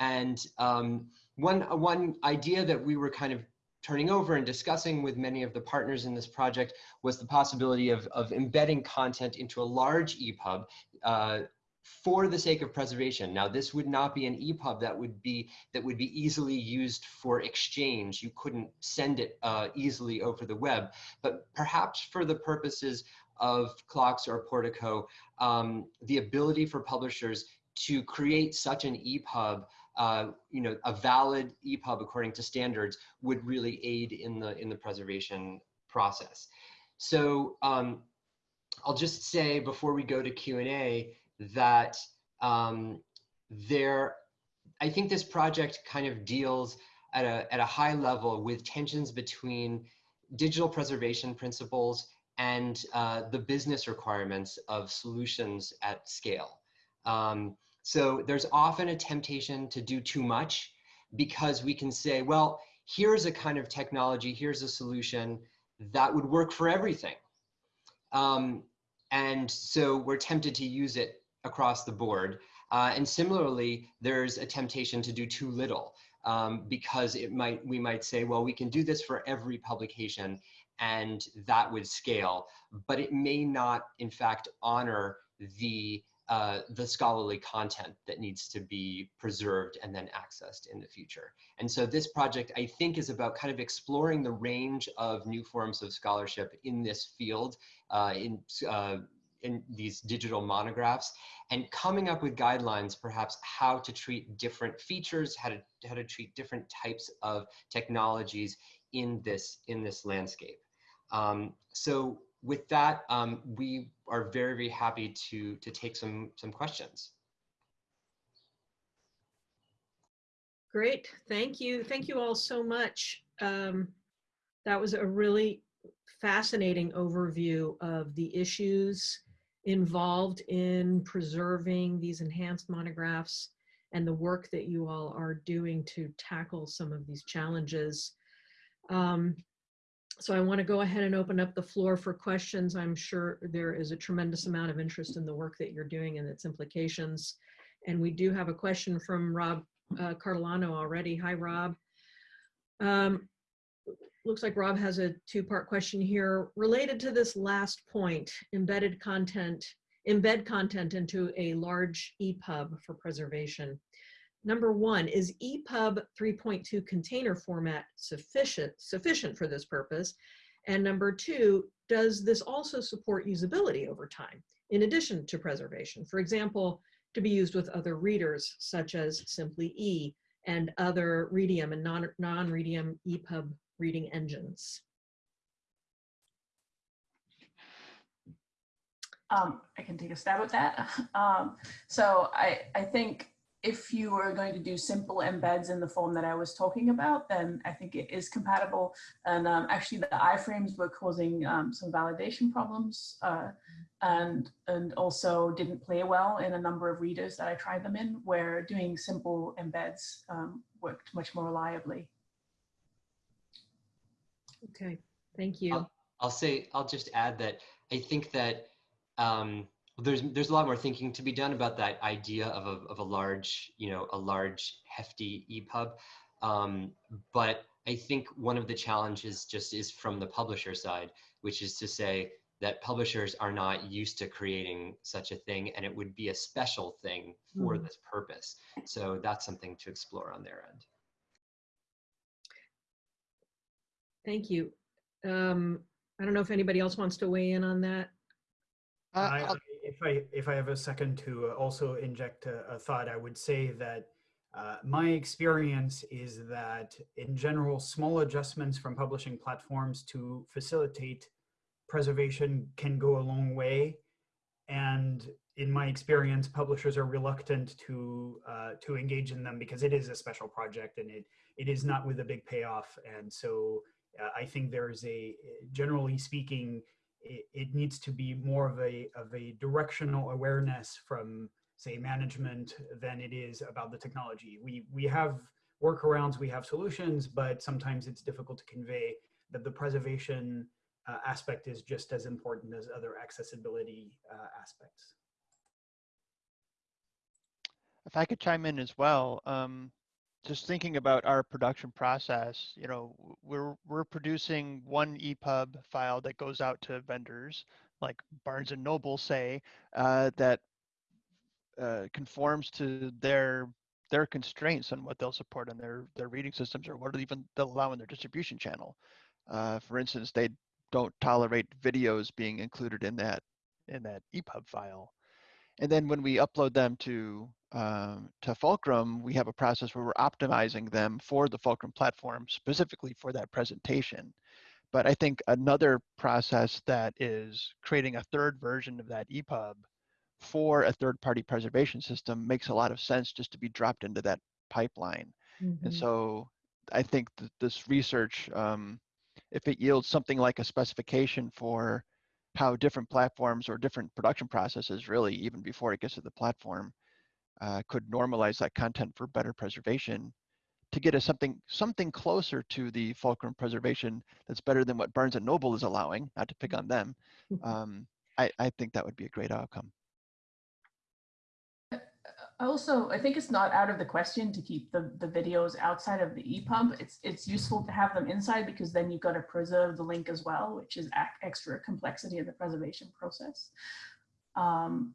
And um, one, one idea that we were kind of turning over and discussing with many of the partners in this project was the possibility of, of embedding content into a large EPUB uh, for the sake of preservation. Now, this would not be an EPUB that would be that would be easily used for exchange. You couldn't send it uh, easily over the web, but perhaps for the purposes of CLOCKSS or Portico, um, the ability for publishers to create such an EPUB uh, you know, a valid EPUB according to standards would really aid in the in the preservation process. So um, I'll just say before we go to Q&A that um, there, I think this project kind of deals at a, at a high level with tensions between digital preservation principles and uh, the business requirements of solutions at scale. Um, so there's often a temptation to do too much because we can say, well, here's a kind of technology, here's a solution that would work for everything. Um, and so we're tempted to use it across the board. Uh, and similarly, there's a temptation to do too little um, because it might we might say, well, we can do this for every publication and that would scale, but it may not, in fact, honor the uh, the scholarly content that needs to be preserved and then accessed in the future. And so this project, I think, is about kind of exploring the range of new forms of scholarship in this field, uh, in, uh, in these digital monographs, and coming up with guidelines, perhaps how to treat different features, how to, how to treat different types of technologies in this, in this landscape. Um, so with that, um, we are very, very happy to, to take some, some questions. Great, thank you. Thank you all so much. Um, that was a really fascinating overview of the issues involved in preserving these enhanced monographs and the work that you all are doing to tackle some of these challenges. Um, so I want to go ahead and open up the floor for questions. I'm sure there is a tremendous amount of interest in the work that you're doing and its implications. And we do have a question from Rob uh, Cardilano already. Hi, Rob. Um, looks like Rob has a two-part question here related to this last point, embedded content, embed content into a large EPUB for preservation. Number one, is EPUB 3.2 container format sufficient, sufficient for this purpose? And number two, does this also support usability over time, in addition to preservation? For example, to be used with other readers, such as Simply E and other Readium and non-Readium non EPUB reading engines. Um, I can take a stab at that. Um, so I, I think if you are going to do simple embeds in the form that I was talking about, then I think it is compatible. And um, actually the iframes were causing um, some validation problems uh, and, and also didn't play well in a number of readers that I tried them in where doing simple embeds um, worked much more reliably. Okay, thank you. I'll, I'll, say, I'll just add that I think that um, there's there's a lot more thinking to be done about that idea of a, of a large you know a large hefty EPUB, um, but I think one of the challenges just is from the publisher side, which is to say that publishers are not used to creating such a thing, and it would be a special thing for mm. this purpose. So that's something to explore on their end. Thank you. Um, I don't know if anybody else wants to weigh in on that. Uh, if I if I have a second to uh, also inject a, a thought, I would say that uh, my experience is that in general, small adjustments from publishing platforms to facilitate preservation can go a long way. And in my experience, publishers are reluctant to uh, to engage in them because it is a special project and it it is not with a big payoff. And so uh, I think there's a, generally speaking, it, it needs to be more of a, of a directional awareness from say management than it is about the technology. We, we have workarounds, we have solutions, but sometimes it's difficult to convey that the preservation uh, aspect is just as important as other accessibility uh, aspects. If I could chime in as well, um, just thinking about our production process, you know, we're we're producing one EPUB file that goes out to vendors like Barnes and Noble, say, uh, that uh, conforms to their their constraints on what they'll support in their their reading systems or what even they'll allow in their distribution channel. Uh, for instance, they don't tolerate videos being included in that in that EPUB file. And then when we upload them to um, to Fulcrum, we have a process where we're optimizing them for the Fulcrum platform specifically for that presentation. But I think another process that is creating a third version of that EPUB for a third-party preservation system makes a lot of sense just to be dropped into that pipeline. And Mhm. so I think that this research, um, if it yields something like a specification for how different platforms or different production processes really, even before it gets to the platform, uh, could normalize that content for better preservation to get us something something closer to the fulcrum preservation that's better than what Barnes and Noble is allowing, not to pick on them. Um, I, I think that would be a great outcome. Also, I think it's not out of the question to keep the, the videos outside of the EPUB. It's, it's useful to have them inside because then you've got to preserve the link as well, which is extra complexity in the preservation process. Um,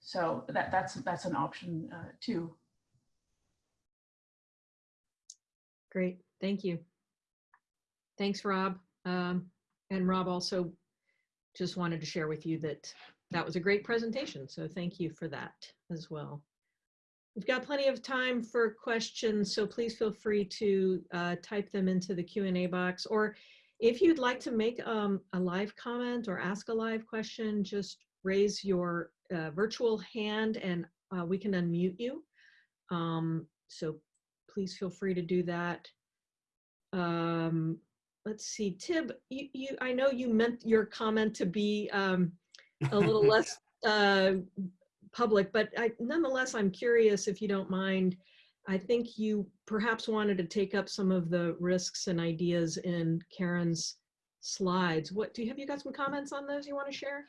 so that, that's, that's an option uh, too. Great, thank you. Thanks, Rob. Um, and Rob also just wanted to share with you that that was a great presentation, so thank you for that as well. We've got plenty of time for questions, so please feel free to uh, type them into the Q&A box. Or if you'd like to make um, a live comment or ask a live question, just raise your uh, virtual hand and uh, we can unmute you. Um, so please feel free to do that. Um, let's see, Thib, you, you, I know you meant your comment to be um, a little less uh, public, but I, nonetheless, I'm curious if you don't mind. I think you perhaps wanted to take up some of the risks and ideas in Karen's slides. What do you have? You got some comments on those you want to share?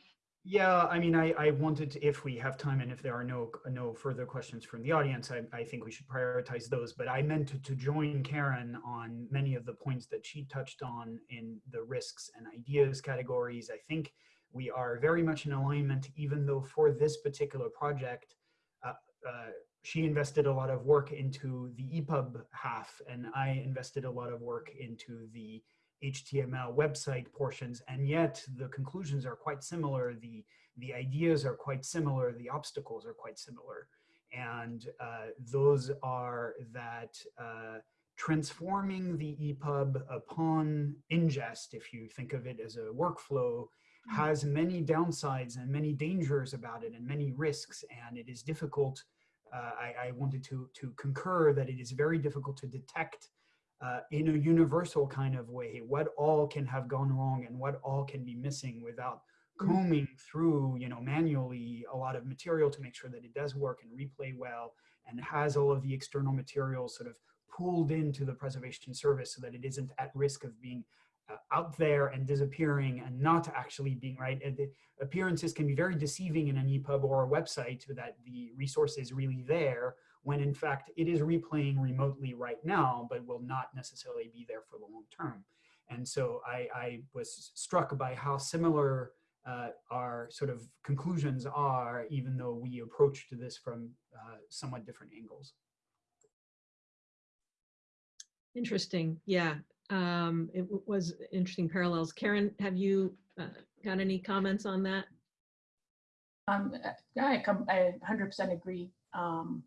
Yeah, I mean, I, I wanted to, if we have time and if there are no no further questions from the audience, I, I think we should prioritize those. But I meant to, to join Karen on many of the points that she touched on in the risks and ideas categories. I think we are very much in alignment, even though for this particular project, uh, uh, she invested a lot of work into the EPUB half, and I invested a lot of work into the HTML website portions, and yet the conclusions are quite similar. The, the ideas are quite similar. The obstacles are quite similar. And uh, those are that uh, transforming the EPUB upon ingest, if you think of it as a workflow, has many downsides and many dangers about it and many risks. And it is difficult. Uh, I, I wanted to, to concur that it is very difficult to detect uh, in a universal kind of way what all can have gone wrong and what all can be missing without combing through you know manually a lot of material to make sure that it does work and replay well and has all of the external materials sort of pulled into the preservation service so that it isn't at risk of being uh, out there and disappearing and not actually being right? And the appearances can be very deceiving in an epub or a website that the resource is really there when in fact it is replaying remotely right now, but will not necessarily be there for the long term. And so I, I was struck by how similar uh, our sort of conclusions are, even though we approached this from uh, somewhat different angles. Interesting. Yeah, um, it was interesting parallels. Karen, have you uh, got any comments on that? Um, I, com- I 100% agree. Um,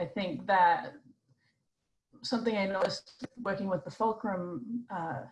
I think that something I noticed working with the Fulcrum, uh,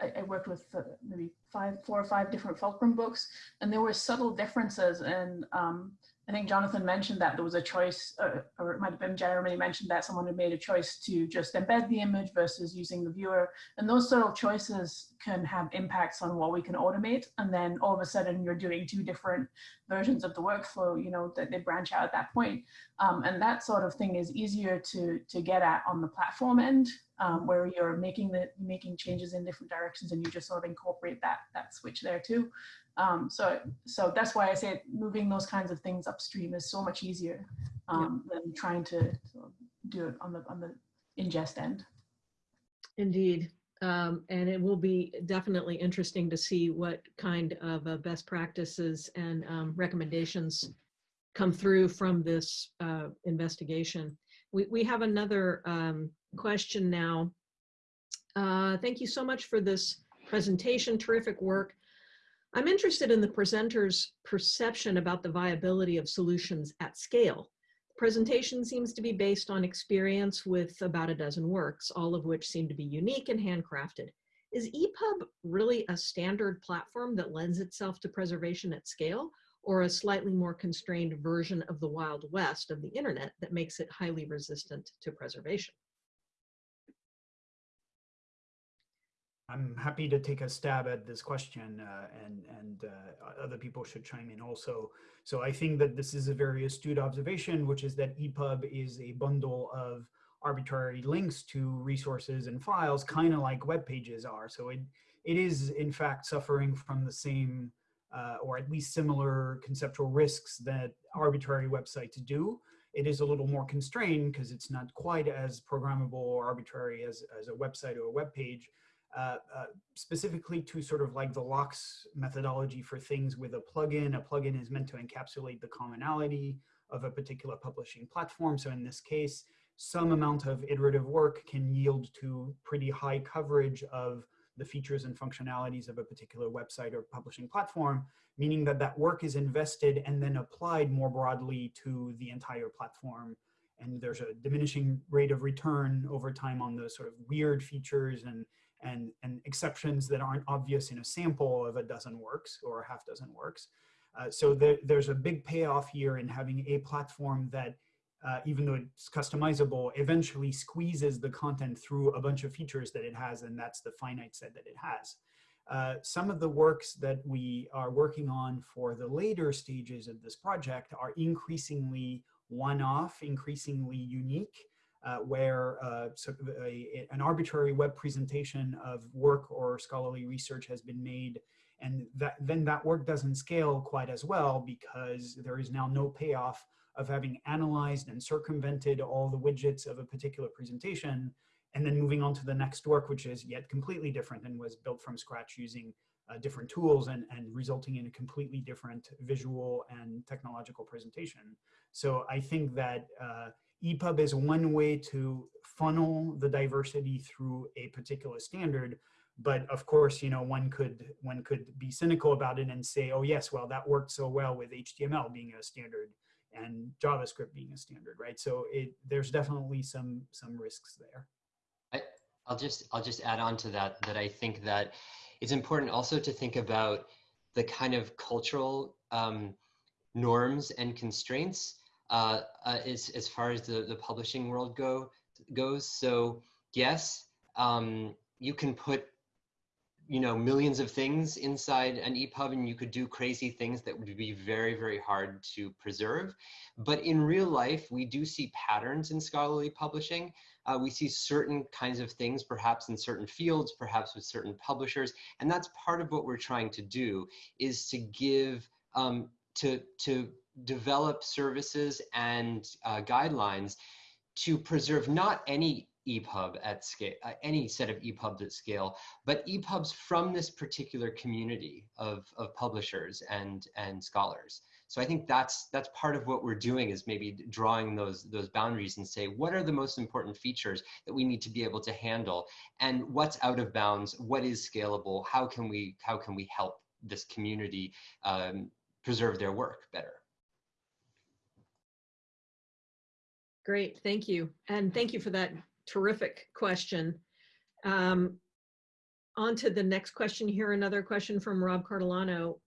I, I worked with uh, maybe five, four or five different Fulcrum books, and there were subtle differences in um, I think Jonathan mentioned that there was a choice, uh, or it might have been Jeremy mentioned that someone had made a choice to just embed the image versus using the viewer. And those sort of choices can have impacts on what we can automate. And then all of a sudden you're doing two different versions of the workflow, you know, that they branch out at that point. Um, and that sort of thing is easier to, to get at on the platform end, um, where you're making the making changes in different directions and you just sort of incorporate that, that switch there too. Um, so, so that's why I say moving those kinds of things upstream is so much easier um, than trying to sort of do it on the on the ingest end. Indeed. Um, and it will be definitely interesting to see what kind of uh, best practices and um, recommendations come through from this uh, investigation. We, we have another um, question now. Uh, thank you so much for this presentation, terrific work. I'm interested in the presenter's perception about the viability of solutions at scale. The presentation seems to be based on experience with about a dozen works, all of which seem to be unique and handcrafted. Is EPUB really a standard platform that lends itself to preservation at scale, or a slightly more constrained version of the Wild West of the internet that makes it highly resistant to preservation? I'm happy to take a stab at this question, uh, and and uh, other people should chime in also. So I think that this is a very astute observation, which is that EPUB is a bundle of arbitrary links to resources and files, kind of like web pages are. So it it is in fact suffering from the same, uh, or at least similar conceptual risks that arbitrary websites do. It is a little more constrained because it's not quite as programmable or arbitrary as, as a website or a web page. Uh, uh, specifically to sort of like the LOCKSS methodology for things with a plugin. A plugin is meant to encapsulate the commonality of a particular publishing platform. So in this case, some amount of iterative work can yield to pretty high coverage of the features and functionalities of a particular website or publishing platform, meaning that that work is invested and then applied more broadly to the entire platform. And there's a diminishing rate of return over time on the sort of weird features and and, and exceptions that aren't obvious in a sample of a dozen works or a half dozen works. Uh, so there, there's a big payoff here in having a platform that, uh, even though it's customizable, eventually squeezes the content through a bunch of features that it has, and that's the finite set that it has. Uh, some of the works that we are working on for the later stages of this project are increasingly one-off, increasingly unique, uh, where uh, a, an arbitrary web presentation of work or scholarly research has been made and that, then that work doesn't scale quite as well because there is now no payoff of having analyzed and circumvented all the widgets of a particular presentation and then moving on to the next work, which is yet completely different and was built from scratch using uh, different tools and, and resulting in a completely different visual and technological presentation. So I think that uh, EPUB is one way to funnel the diversity through a particular standard. But of course, you know, one could one could be cynical about it and say, oh yes, well that worked so well with HTML being a standard and JavaScript being a standard, right? So it there's definitely some some risks there. I, I'll just I'll just add on to that that I think that it's important also to think about the kind of cultural um, norms and constraints uh, uh, as, as far as the, the publishing world go goes. So yes, um, you can put you know millions of things inside an EPUB and you could do crazy things that would be very very hard to preserve. But in real life we do see patterns in scholarly publishing. Uh, we see certain kinds of things perhaps in certain fields perhaps with certain publishers. And that's part of what we're trying to do is to give um, to to develop services and uh, guidelines to preserve not any EPUB at scale, uh, any set of EPUBs at scale, but EPUBs from this particular community of, of publishers and, and scholars. So I think that's that's part of what we're doing is maybe drawing those those boundaries and say what are the most important features that we need to be able to handle and what's out of bounds, what is scalable, how can we how can we help this community um, preserve their work better. Great, thank you. And thank you for that terrific question. Um, on to the next question here, another question from Rob Cardilano.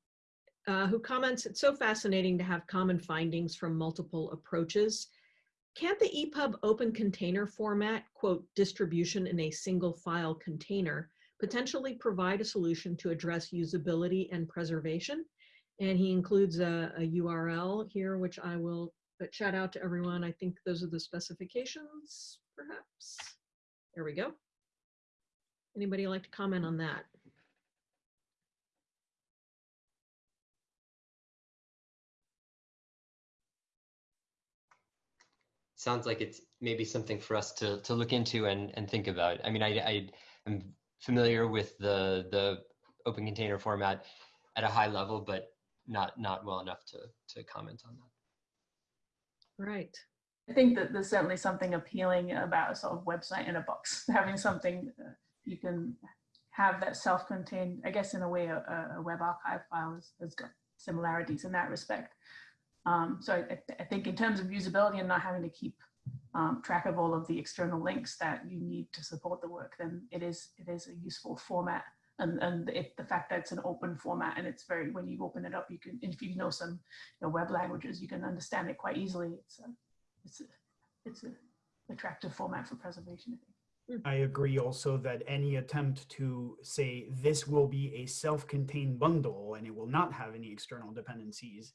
uh, who comments, it's so fascinating to have common findings from multiple approaches. Can't the EPUB open container format, quote, distribution in a single file container, potentially provide a solution to address usability and preservation? And he includes a, a URL here, which I will but shout out to everyone. I think those are the specifications, perhaps. There we go. Anybody like to comment on that? sounds like it's maybe something for us to to look into and and think about. I mean, I I am familiar with the the open container format at a high level, but not not well enough to to comment on that. Right. I think that there's certainly something appealing about a sort of website in a box, having something uh, you can have that self-contained, I guess in a way, a, a web archive file has, has got similarities in that respect. Um, so I, I, think in terms of usability and not having to keep um, track of all of the external links that you need to support the work, then it is it is a useful format. And and if the fact that it's an open format and it's very when you open it up, you can if you know some you know, web languages, you can understand it quite easily. It's a it's a it's a attractive format for preservation. I think. I agree also that any attempt to say this will be a self-contained bundle and it will not have any external dependencies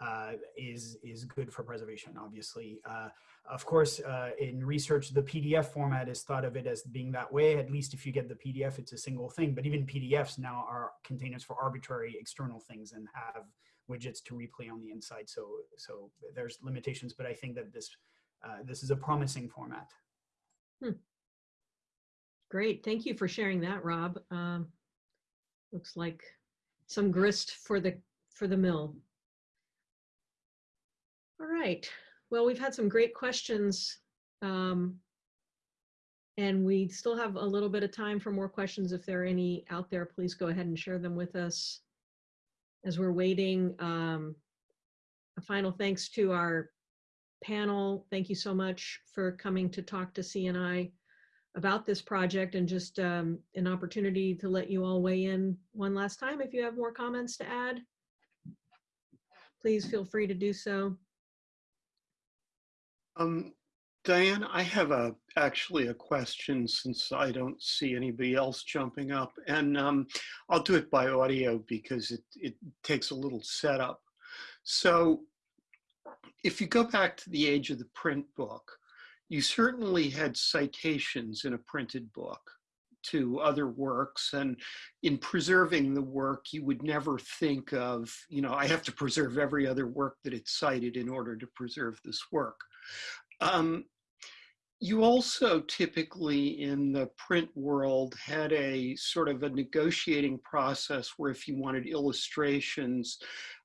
uh, is is good for preservation. Obviously, uh, of course, uh, in research, the PDF format is thought of it as being that way. At least if you get the PDF, it's a single thing. But even PDFs now are containers for arbitrary external things and have widgets to replay on the inside. So so there's limitations. But I think that this uh, this is a promising format. Hmm. Great, thank you for sharing that, Rob. Um, looks like some grist for the for the mill. All right. Well, we've had some great questions. Um, and we still have a little bit of time for more questions. If there are any out there, please go ahead and share them with us. As we're waiting, um, a final thanks to our panel. Thank you so much for coming to talk to CNI about this project and just um, an opportunity to let you all weigh in one last time. If you have more comments to add, please feel free to do so. Um, Diane, I have a actually a question since I don't see anybody else jumping up, and um, I'll do it by audio because it it takes a little setup. So, if you go back to the age of the print book, you certainly had citations in a printed book to other works and in preserving the work you would never think of you know i have to preserve every other work that it's cited in order to preserve this work. Um, you also typically in the print world had a sort of a negotiating process where if you wanted illustrations,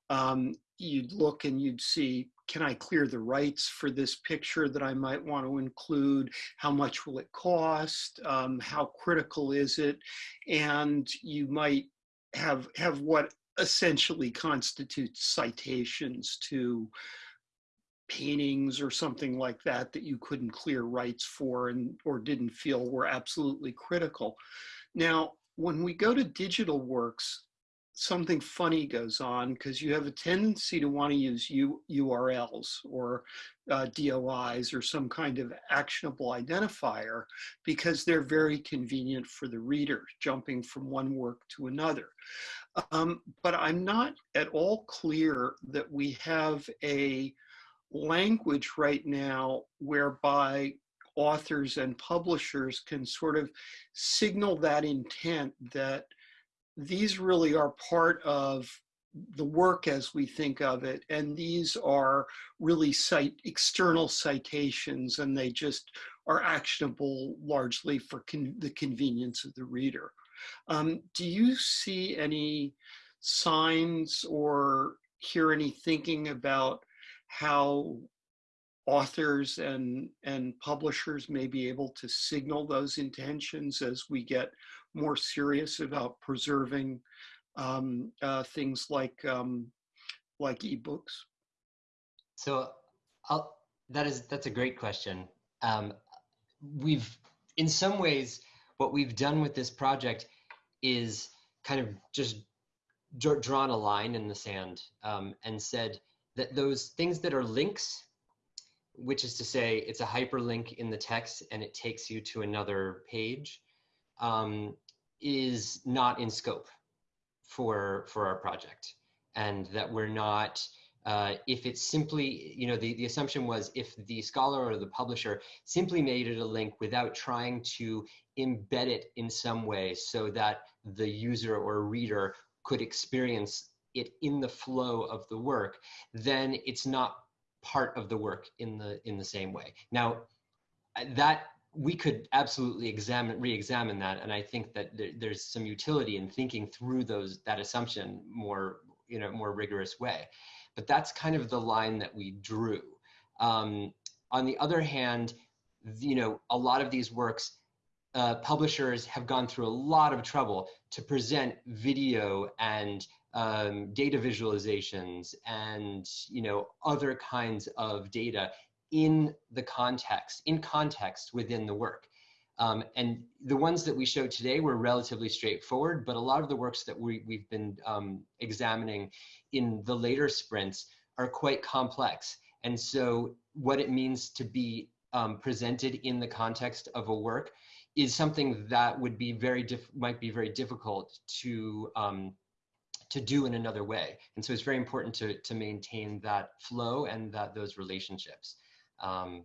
um, you'd look and you'd see, can I clear the rights for this picture that I might want to include? How much will it cost? Um, how critical is it? And you might have, have what essentially constitutes citations to paintings or something like that that you couldn't clear rights for and or didn't feel were absolutely critical. Now, when we go to digital works, something funny goes on because you have a tendency to want to use U URLs or uh, DOIs or some kind of actionable identifier because they're very convenient for the reader jumping from one work to another. Um, but I'm not at all clear that we have a language right now whereby authors and publishers can sort of signal that intent that these really are part of the work as we think of it and these are really cite external citations and they just are actionable largely for con the convenience of the reader. Um, do you see any signs or hear any thinking about how authors and, and publishers may be able to signal those intentions as we get more serious about preserving um, uh, things like um, like ebooks? So I'll, that is that's a great question. Um, we've in some ways what we've done with this project is kind of just dr- drawn a line in the sand um, and said that those things that are links, which is to say it's a hyperlink in the text and it takes you to another page, um, is not in scope for for our project, and that we're not. Uh, if it's simply, you know, the, the assumption was if the scholar or the publisher simply made it a link without trying to embed it in some way so that the user or reader could experience it in the flow of the work, then it's not part of the work in the in the same way. Now, that we could absolutely examine re-examine that, and I think that there, there's some utility in thinking through those that assumption more you know more rigorous way. But that's kind of the line that we drew. Um, on the other hand, you know, a lot of these works uh, publishers have gone through a lot of trouble to present video and um, data visualizations and you know other kinds of data in the context in context within the work um, and the ones that we showed today were relatively straightforward but a lot of the works that we, we've been um, examining in the later sprints are quite complex and so what it means to be um, presented in the context of a work is something that would be very might be very difficult to um, to do in another way. And so it's very important to to maintain that flow and that those relationships. Um,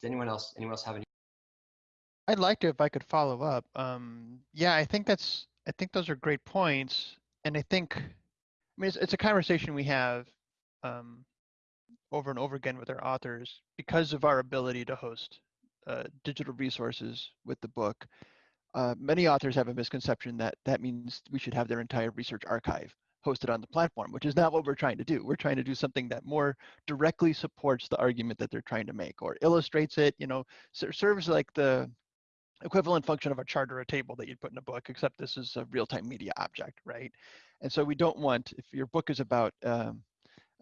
does anyone else anyone else have any? I'd like to if I could follow up. Um, yeah, I think that's I think those are great points, and I think I mean it's, it's a conversation we have um, over and over again with our authors because of our ability to host uh, digital resources with the book. Uh, many authors have a misconception that that means we should have their entire research archive hosted on the platform, which is not what we're trying to do. We're trying to do something that more directly supports the argument that they're trying to make or illustrates it, you know, serves like the equivalent function of a chart or a table that you'd put in a book, except this is a real-time media object, right? And so we don't want, if your book is about um,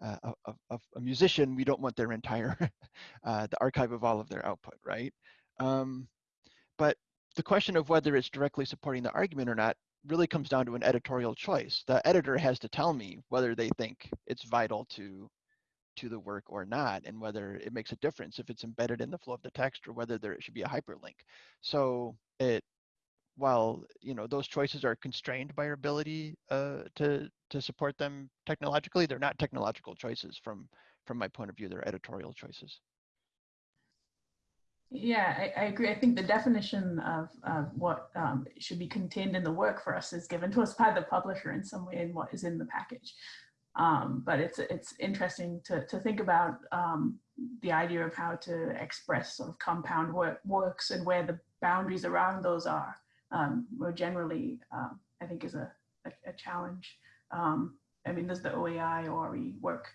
uh, of, of, a musician, we don't want their entire, uh, the archive of all of their output, right? Um, but the question of whether it's directly supporting the argument or not really comes down to an editorial choice. The editor has to tell me whether they think it's vital to to the work or not, and whether it makes a difference if it's embedded in the flow of the text or whether there should be a hyperlink. So it while you know those choices are constrained by our ability uh, to to support them technologically, they're not technological choices from from my point of view. They're editorial choices. Yeah, I, I agree. I think the definition of, of what um, should be contained in the work for us is given to us by the publisher in some way in what is in the package. Um, but it's it's interesting to, to think about um, the idea of how to express sort of compound work, works and where the boundaries around those are. Um, more generally, um, I think is a, a, a challenge. Um, I mean, there's the OAI ORE work.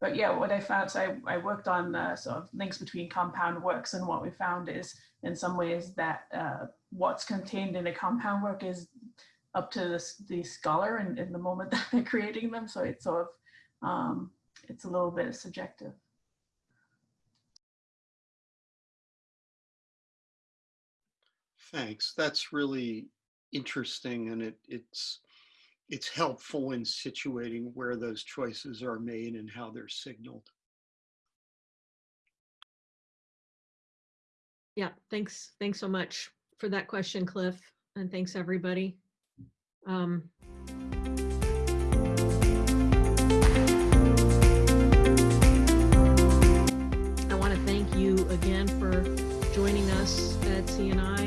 But yeah, what I found, so I, I worked on the sort of links between compound works and what we found is in some ways that uh, what's contained in a compound work is up to the, the scholar and in the moment that they're creating them. So it's sort of, um, it's a little bit subjective. Thanks. That's really interesting and it, it's it's helpful in situating where those choices are made and how they're signaled. Yeah, thanks. Thanks so much for that question, Cliff. And thanks everybody. Um, I want to thank you again for joining us at CNI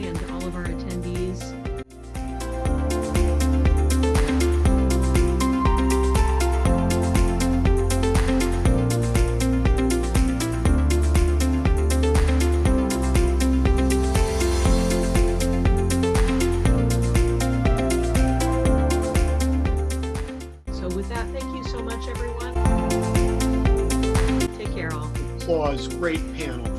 great panel.